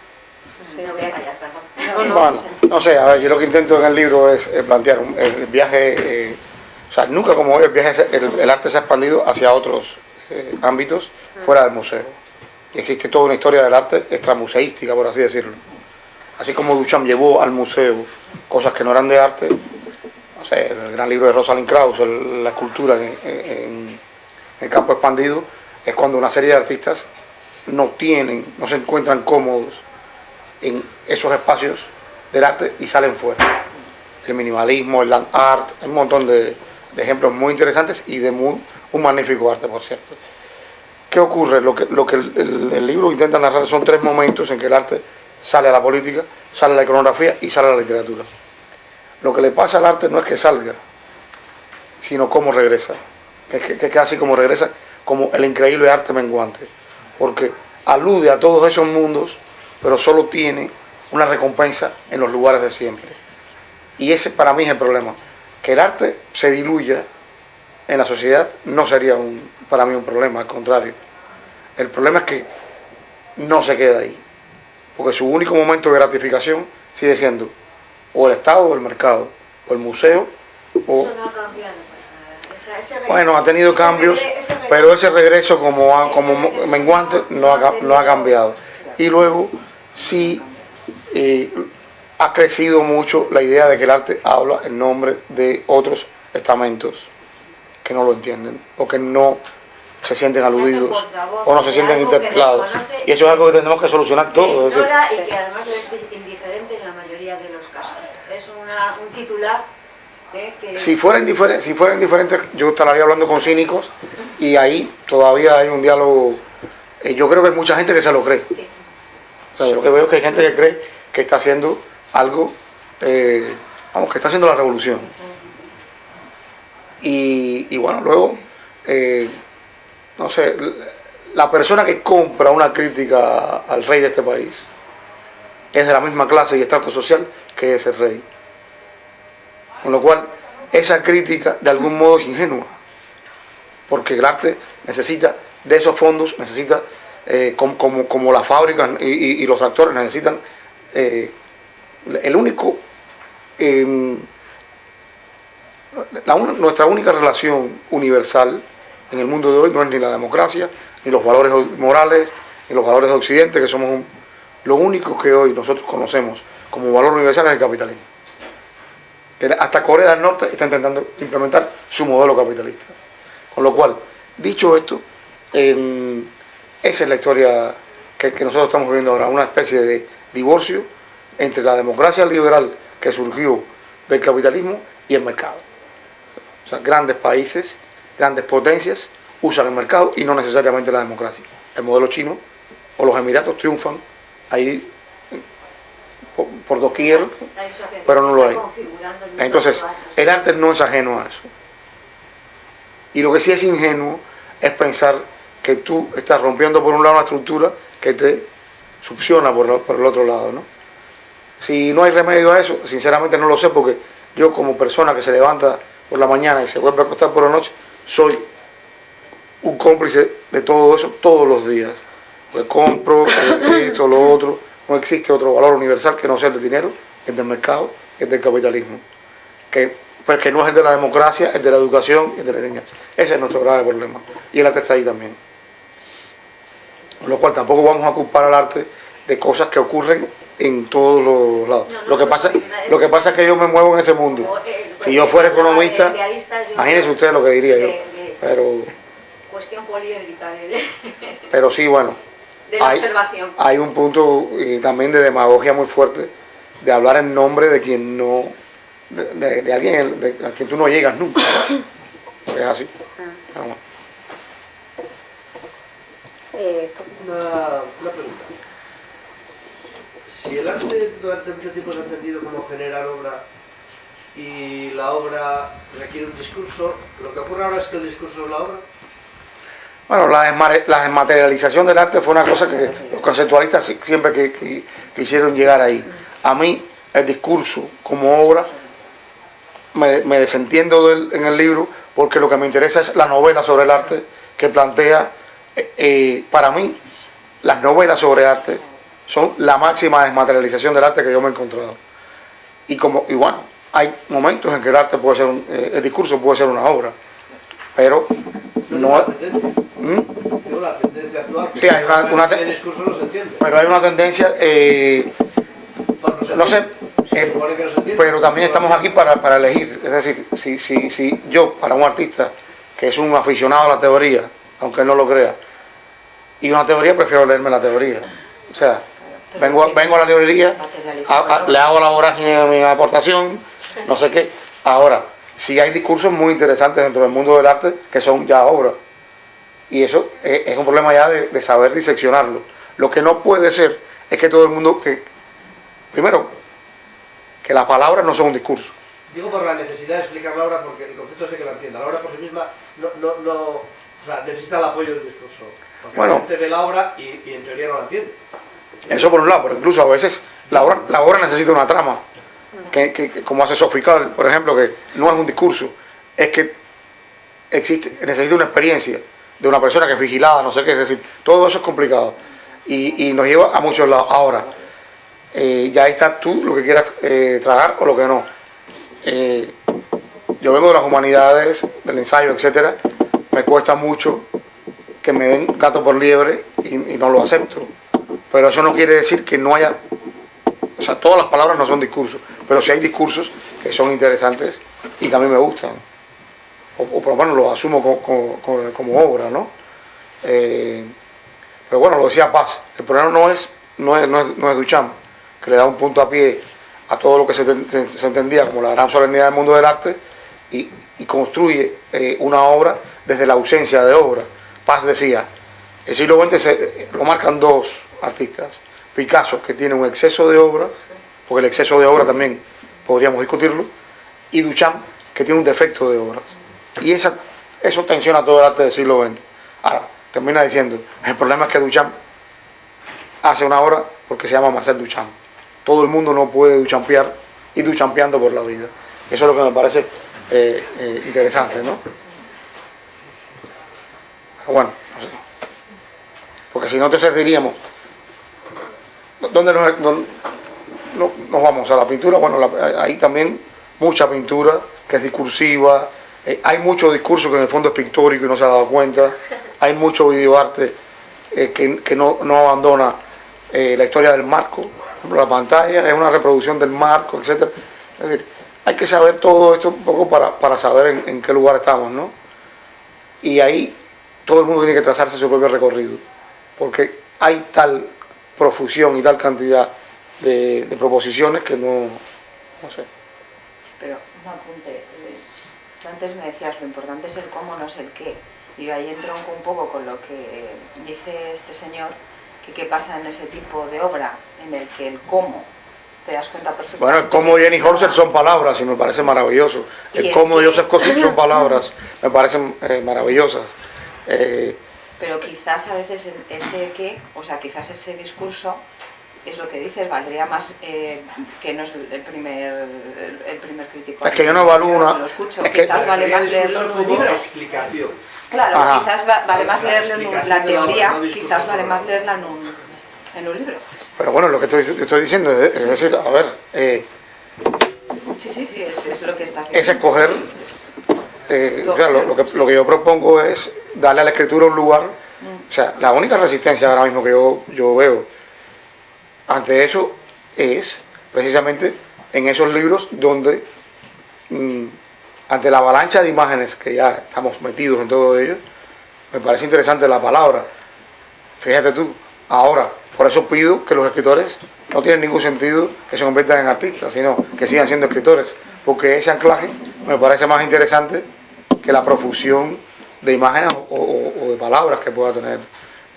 no voy a callar, perdón. No, bueno, no sé, a ver, yo lo que intento en el libro es, plantear el viaje, eh, o sea, nunca como hoy el viaje, el, arte se ha expandido hacia otros eh, ámbitos fuera del museo y existe toda una historia del arte extramuseística, por así decirlo. Así como Duchamp llevó al museo cosas que no eran de arte, no sé, el gran libro de Rosalind Krauss, la escultura en, el campo expandido, es cuando una serie de artistas no tienen, no se encuentran cómodos en esos espacios del arte y salen fuera. El minimalismo, el land art, un montón de, ejemplos muy interesantes y de muy, un magnífico arte, por cierto. ¿Qué ocurre? Lo que, el, libro intenta narrar son tres momentos en que el arte sale a la política, sale a la iconografía y sale a la literatura. Lo que le pasa al arte no es que salga, sino cómo regresa. Es que, que casi como regresa, como el increíble arte menguante. Porque alude a todos esos mundos, pero solo tiene una recompensa en los lugares de siempre. Y ese para mí es el problema. Que el arte se diluya en la sociedad no sería un, para mí un problema, al contrario. El problema es que no se queda ahí. Porque su único momento de gratificación sigue siendo o el Estado o el mercado, o el museo. O, Eso no ha cambiado. pues, ese regreso- bueno, ha tenido ese cambios, regre- ese regreso- pero ese regreso como, ha- menguante no ha, ca- no ha cambiado. Y luego sí eh, ha crecido mucho la idea de que el arte habla en nombre de otros estamentos que no lo entienden o que no se sienten aludidos o no se sienten interpelados. Y eso es algo que tenemos que solucionar todos. y que además es indiferente en la mayoría de los casos. Es una, un titular ¿eh? que... Si fuera, indiferente, si fuera indiferente, yo estaría hablando con cínicos y ahí todavía hay un diálogo. eh, yo creo que hay mucha gente que se lo cree. Sí. O sea, yo lo que veo es que hay gente que cree que está haciendo algo, eh, vamos, que está haciendo la revolución. Y, bueno, luego, eh, no sé, la persona que compra una crítica al rey de este país es de la misma clase y estrato social que ese rey. Con lo cual, esa crítica de algún modo es ingenua, porque el arte necesita de esos fondos, necesita, eh, com- como, como las fábricas y, los tractores necesitan, eh, el único, em, nuestra única relación universal en el mundo de hoy no es ni la democracia, ni los valores morales, ni los valores de Occidente, que somos un- lo único que hoy nosotros conocemos como valor universal es el capitalismo. Hasta Corea del Norte está intentando implementar su modelo capitalista. Con lo cual, dicho esto, em, esa es la historia que, que nosotros estamos viviendo ahora, una especie de divorcio entre la democracia liberal que surgió del capitalismo y el mercado. Sea, grandes países, grandes potencias usan el mercado y no necesariamente la democracia. El modelo chino o los Emiratos triunfan ahí por, por doquier, pero no lo hay. Entonces, el arte no es ajeno a eso. Y lo que sí es ingenuo es pensar que tú estás rompiendo por un lado una estructura que te succiona por, el- por el otro lado, ¿no? Si no hay remedio a eso, sinceramente no lo sé, porque yo como persona que se levanta por la mañana y se vuelve a acostar por la noche, soy un cómplice de todo eso todos los días. Pues compro eh, <coughs> esto, lo otro, no existe otro valor universal que no sea el del dinero, el del mercado, el del capitalismo que, pues que no es el de la democracia, el de la educación y el de la enseñanza. Ese es nuestro grave problema. Y el arte está ahí también. Con lo cual tampoco vamos a culpar al arte de cosas que ocurren en todos los lados. No, no, lo, que pasa, lo que pasa es que yo me muevo en ese mundo. Si yo fuera economista, imagínense ustedes lo que diría yo. Pero, Cuestión poliédrica de, pero sí, bueno, de la Hay- observación. hay un punto también de demagogia muy fuerte de hablar en nombre de quien no, de, de- de alguien de- a quien tú no llegas nunca. <coughs> Es así. Vamos. Eh, Una, una pregunta. Si el arte durante mucho tiempo se ha entendido como generar obra y la obra requiere un discurso, lo que ocurre ahora es que el discurso es la obra. Bueno, la, desmaterialización del arte fue una cosa que los conceptualistas si- siempre que, que- quisieron llegar ahí. A mí, el discurso como obra, me, me desentiendo del- en el libro porque lo que me interesa es la novela sobre el arte que plantea, eh, eh, para mí, las novelas sobre arte son la máxima desmaterialización del arte que yo me he encontrado. Y, como, y bueno, hay momentos en que el arte puede ser, un- eh, el discurso puede ser una obra, pero no... la tendencia, ¿Mm? la tendencia actual. que Sí, hay una- una te- el discurso no se entiende. Pero hay una tendencia, eh, Bueno, se no. Se eh, supone que no se entiende. pero también estamos aquí para, para elegir. Es decir, si, si, si yo, para un artista que es un aficionado a la teoría, aunque no lo crea, y una teoría, prefiero leerme la teoría. O sea, vengo, a- vengo a la librería, a- a- le hago la vorágine de mi aportación, no sé qué. Ahora, sí hay discursos muy interesantes dentro del mundo del arte que son ya obras. Y eso es, es un problema ya de, de saber diseccionarlo. Lo que no puede ser es que todo el mundo, que primero, que las palabras no son un discurso. Digo por la necesidad de explicar la obra, porque el concepto sé que la entienda. La obra por sí misma no, no, no, o sea, necesita el apoyo del discurso. Porque Bueno. la gente ve la obra y, y en teoría no la entiende. Eso por un lado, pero incluso a veces la obra, la obra necesita una trama, que, como hace Sofical, por ejemplo, que no es un discurso, es que existe, necesita una experiencia de una persona que es vigilada, no sé qué, es decir, todo eso es complicado. y, y nos lleva a muchos lados. Ahora, eh, ya está tú lo que quieras eh, tragar o lo que no. Eh, yo vengo de las humanidades, del ensayo, etcétera, me cuesta mucho que me den gato por liebre y no lo acepto. Pero eso no quiere decir que no haya, o sea, todas las palabras no son discursos, pero sí hay discursos que son interesantes y que a mí me gustan. O, por lo menos los asumo co- co- co- como, obra, ¿no? Eh, pero bueno, lo decía Paz, el problema no es, no es, no es, no es Duchamp, que le da un punto a pie a todo lo que se, se- entendía como la gran solemnidad del mundo del arte y, y construye eh, una obra desde la ausencia de obra. Paz decía, el siglo XX lo marcan dos artistas, Picasso, que tiene un exceso de obra, porque el exceso de obra también podríamos discutirlo, y Duchamp, que tiene un defecto de obras. Y esa, eso tensiona todo el arte del siglo XX. Ahora, termina diciendo, el problema es que Duchamp hace una obra porque se llama Marcel Duchamp. Todo el mundo no puede duchampear y duchampeando por la vida. Eso es lo que me parece eh, eh, interesante, ¿no? Bueno, no sé. Porque si no, entonces diríamos, ¿dónde nos, no- nos vamos? ¿A la pintura? Bueno, la- hay también mucha pintura que es discursiva, eh, hay mucho discurso que en el fondo es pictórico y no se ha dado cuenta, hay mucho videoarte eh, que, que no, no abandona eh, la historia del marco, la pantalla es una reproducción del marco, etcétera. Es decir, hay que saber todo esto un poco para, para saber en, en qué lugar estamos, ¿no? Y ahí todo el mundo tiene que trazarse su propio recorrido, porque hay tal profusión y tal cantidad de, de proposiciones que no, no sé. Pero un apunte. eh, Tú antes me decías, lo importante es el cómo, no es el qué. Y ahí entro un poco con lo que dice este señor, que qué pasa en ese tipo de obra, en el que el cómo, te das cuenta perfectamente. Bueno, el cómo Jenny Holzer son palabras y me parece maravilloso. El el cómo de. Joseph Kosik son <laughs> palabras, me parecen eh, maravillosas. Eh, Pero quizás a veces ese qué, o sea, quizás ese discurso es lo que dices, valdría más eh, que no es el primer, el primer crítico. Es que yo no evalúo una- Lo escucho, es que- quizás vale más leerlo en un libro. explicación. Claro, Ajá. quizás va- vale más La leerlo en un- la teoría, quizás vale más la leerla en un, en un libro. pero bueno, lo que estoy, estoy diciendo es, es decir, a ver, eh, Sí, sí, sí, es, es lo que estás es escoger, eh, o sea, lo, lo que, lo que yo propongo es darle a la escritura un lugar, o sea, la única resistencia ahora mismo que yo, yo veo ante eso es precisamente en esos libros donde mm, ante la avalancha de imágenes que ya estamos metidos en todo ello, me parece interesante la palabra. Fíjate tú, ahora, por eso pido que los escritores no tienen ningún sentido que se conviertan en artistas, sino que sigan siendo escritores, porque ese anclaje me parece más interesante que la profusión de imágenes o, o- o de palabras que pueda tener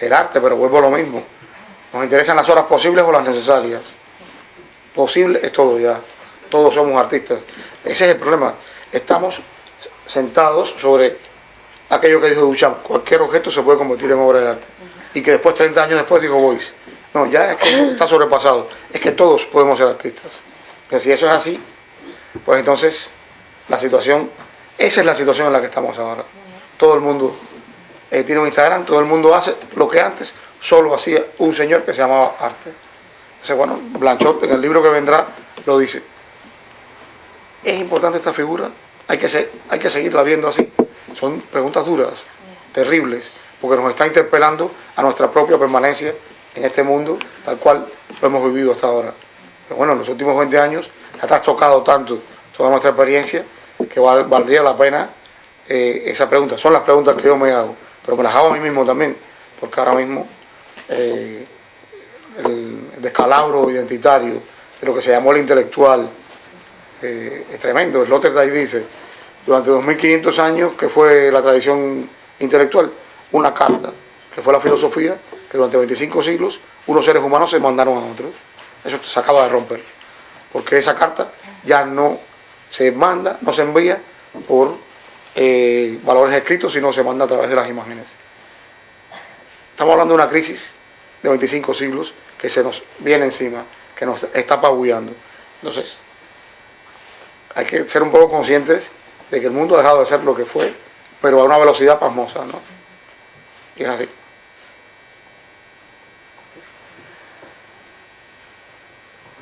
el arte, pero vuelvo a lo mismo. Nos interesan las horas posibles o las necesarias. Posible es todo ya. Todos somos artistas. Ese es el problema. Estamos sentados sobre aquello que dijo Duchamp. Cualquier objeto se puede convertir en obra de arte. Y que después, 30 años después, dijo Boyce. No, ya está sobrepasado. Es que todos podemos ser artistas. Que si eso es así, pues entonces la situación, esa es la situación en la que estamos ahora. Todo el mundo eh, tiene un Instagram, todo el mundo hace lo que antes solo hacía un señor que se llamaba arte. Entonces, bueno, Blanchot en el libro que vendrá lo dice. ¿Es importante esta figura? Hay que, hay que seguirla viendo así. Son preguntas duras, terribles, porque nos está interpelando a nuestra propia permanencia en este mundo, tal cual lo hemos vivido hasta ahora. Pero bueno, en los últimos 20 años ha trastocado tanto toda nuestra experiencia que val- valdría la pena eh, esa pregunta. Son las preguntas que yo me hago, pero me las hago a mí mismo también, porque ahora mismo eh, el descalabro identitario de lo que se llamó el intelectual eh, es tremendo. Sloterdijk dice, durante 2500 años, que fue la tradición intelectual, una carta, que fue la filosofía, que durante 25 siglos unos seres humanos se mandaron a otros. Eso se acaba de romper, porque esa carta ya no se manda, no se envía por eh, valores escritos, sino se manda a través de las imágenes. Estamos hablando de una crisis de 25 siglos que se nos viene encima, que nos está apabullando. Entonces, hay que ser un poco conscientes de que el mundo ha dejado de ser lo que fue, pero a una velocidad pasmosa, ¿no? Y es así.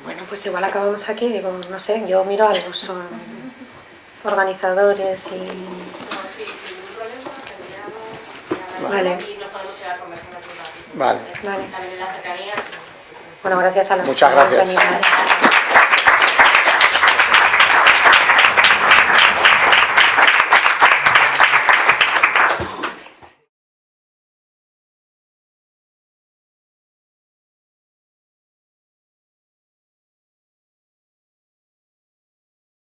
Bueno, pues igual acabamos aquí, digo, no sé, yo miro a los organizadores y... Vale. Vale. Vale. También en la cercanía. Bueno, gracias a los Muchas gracias.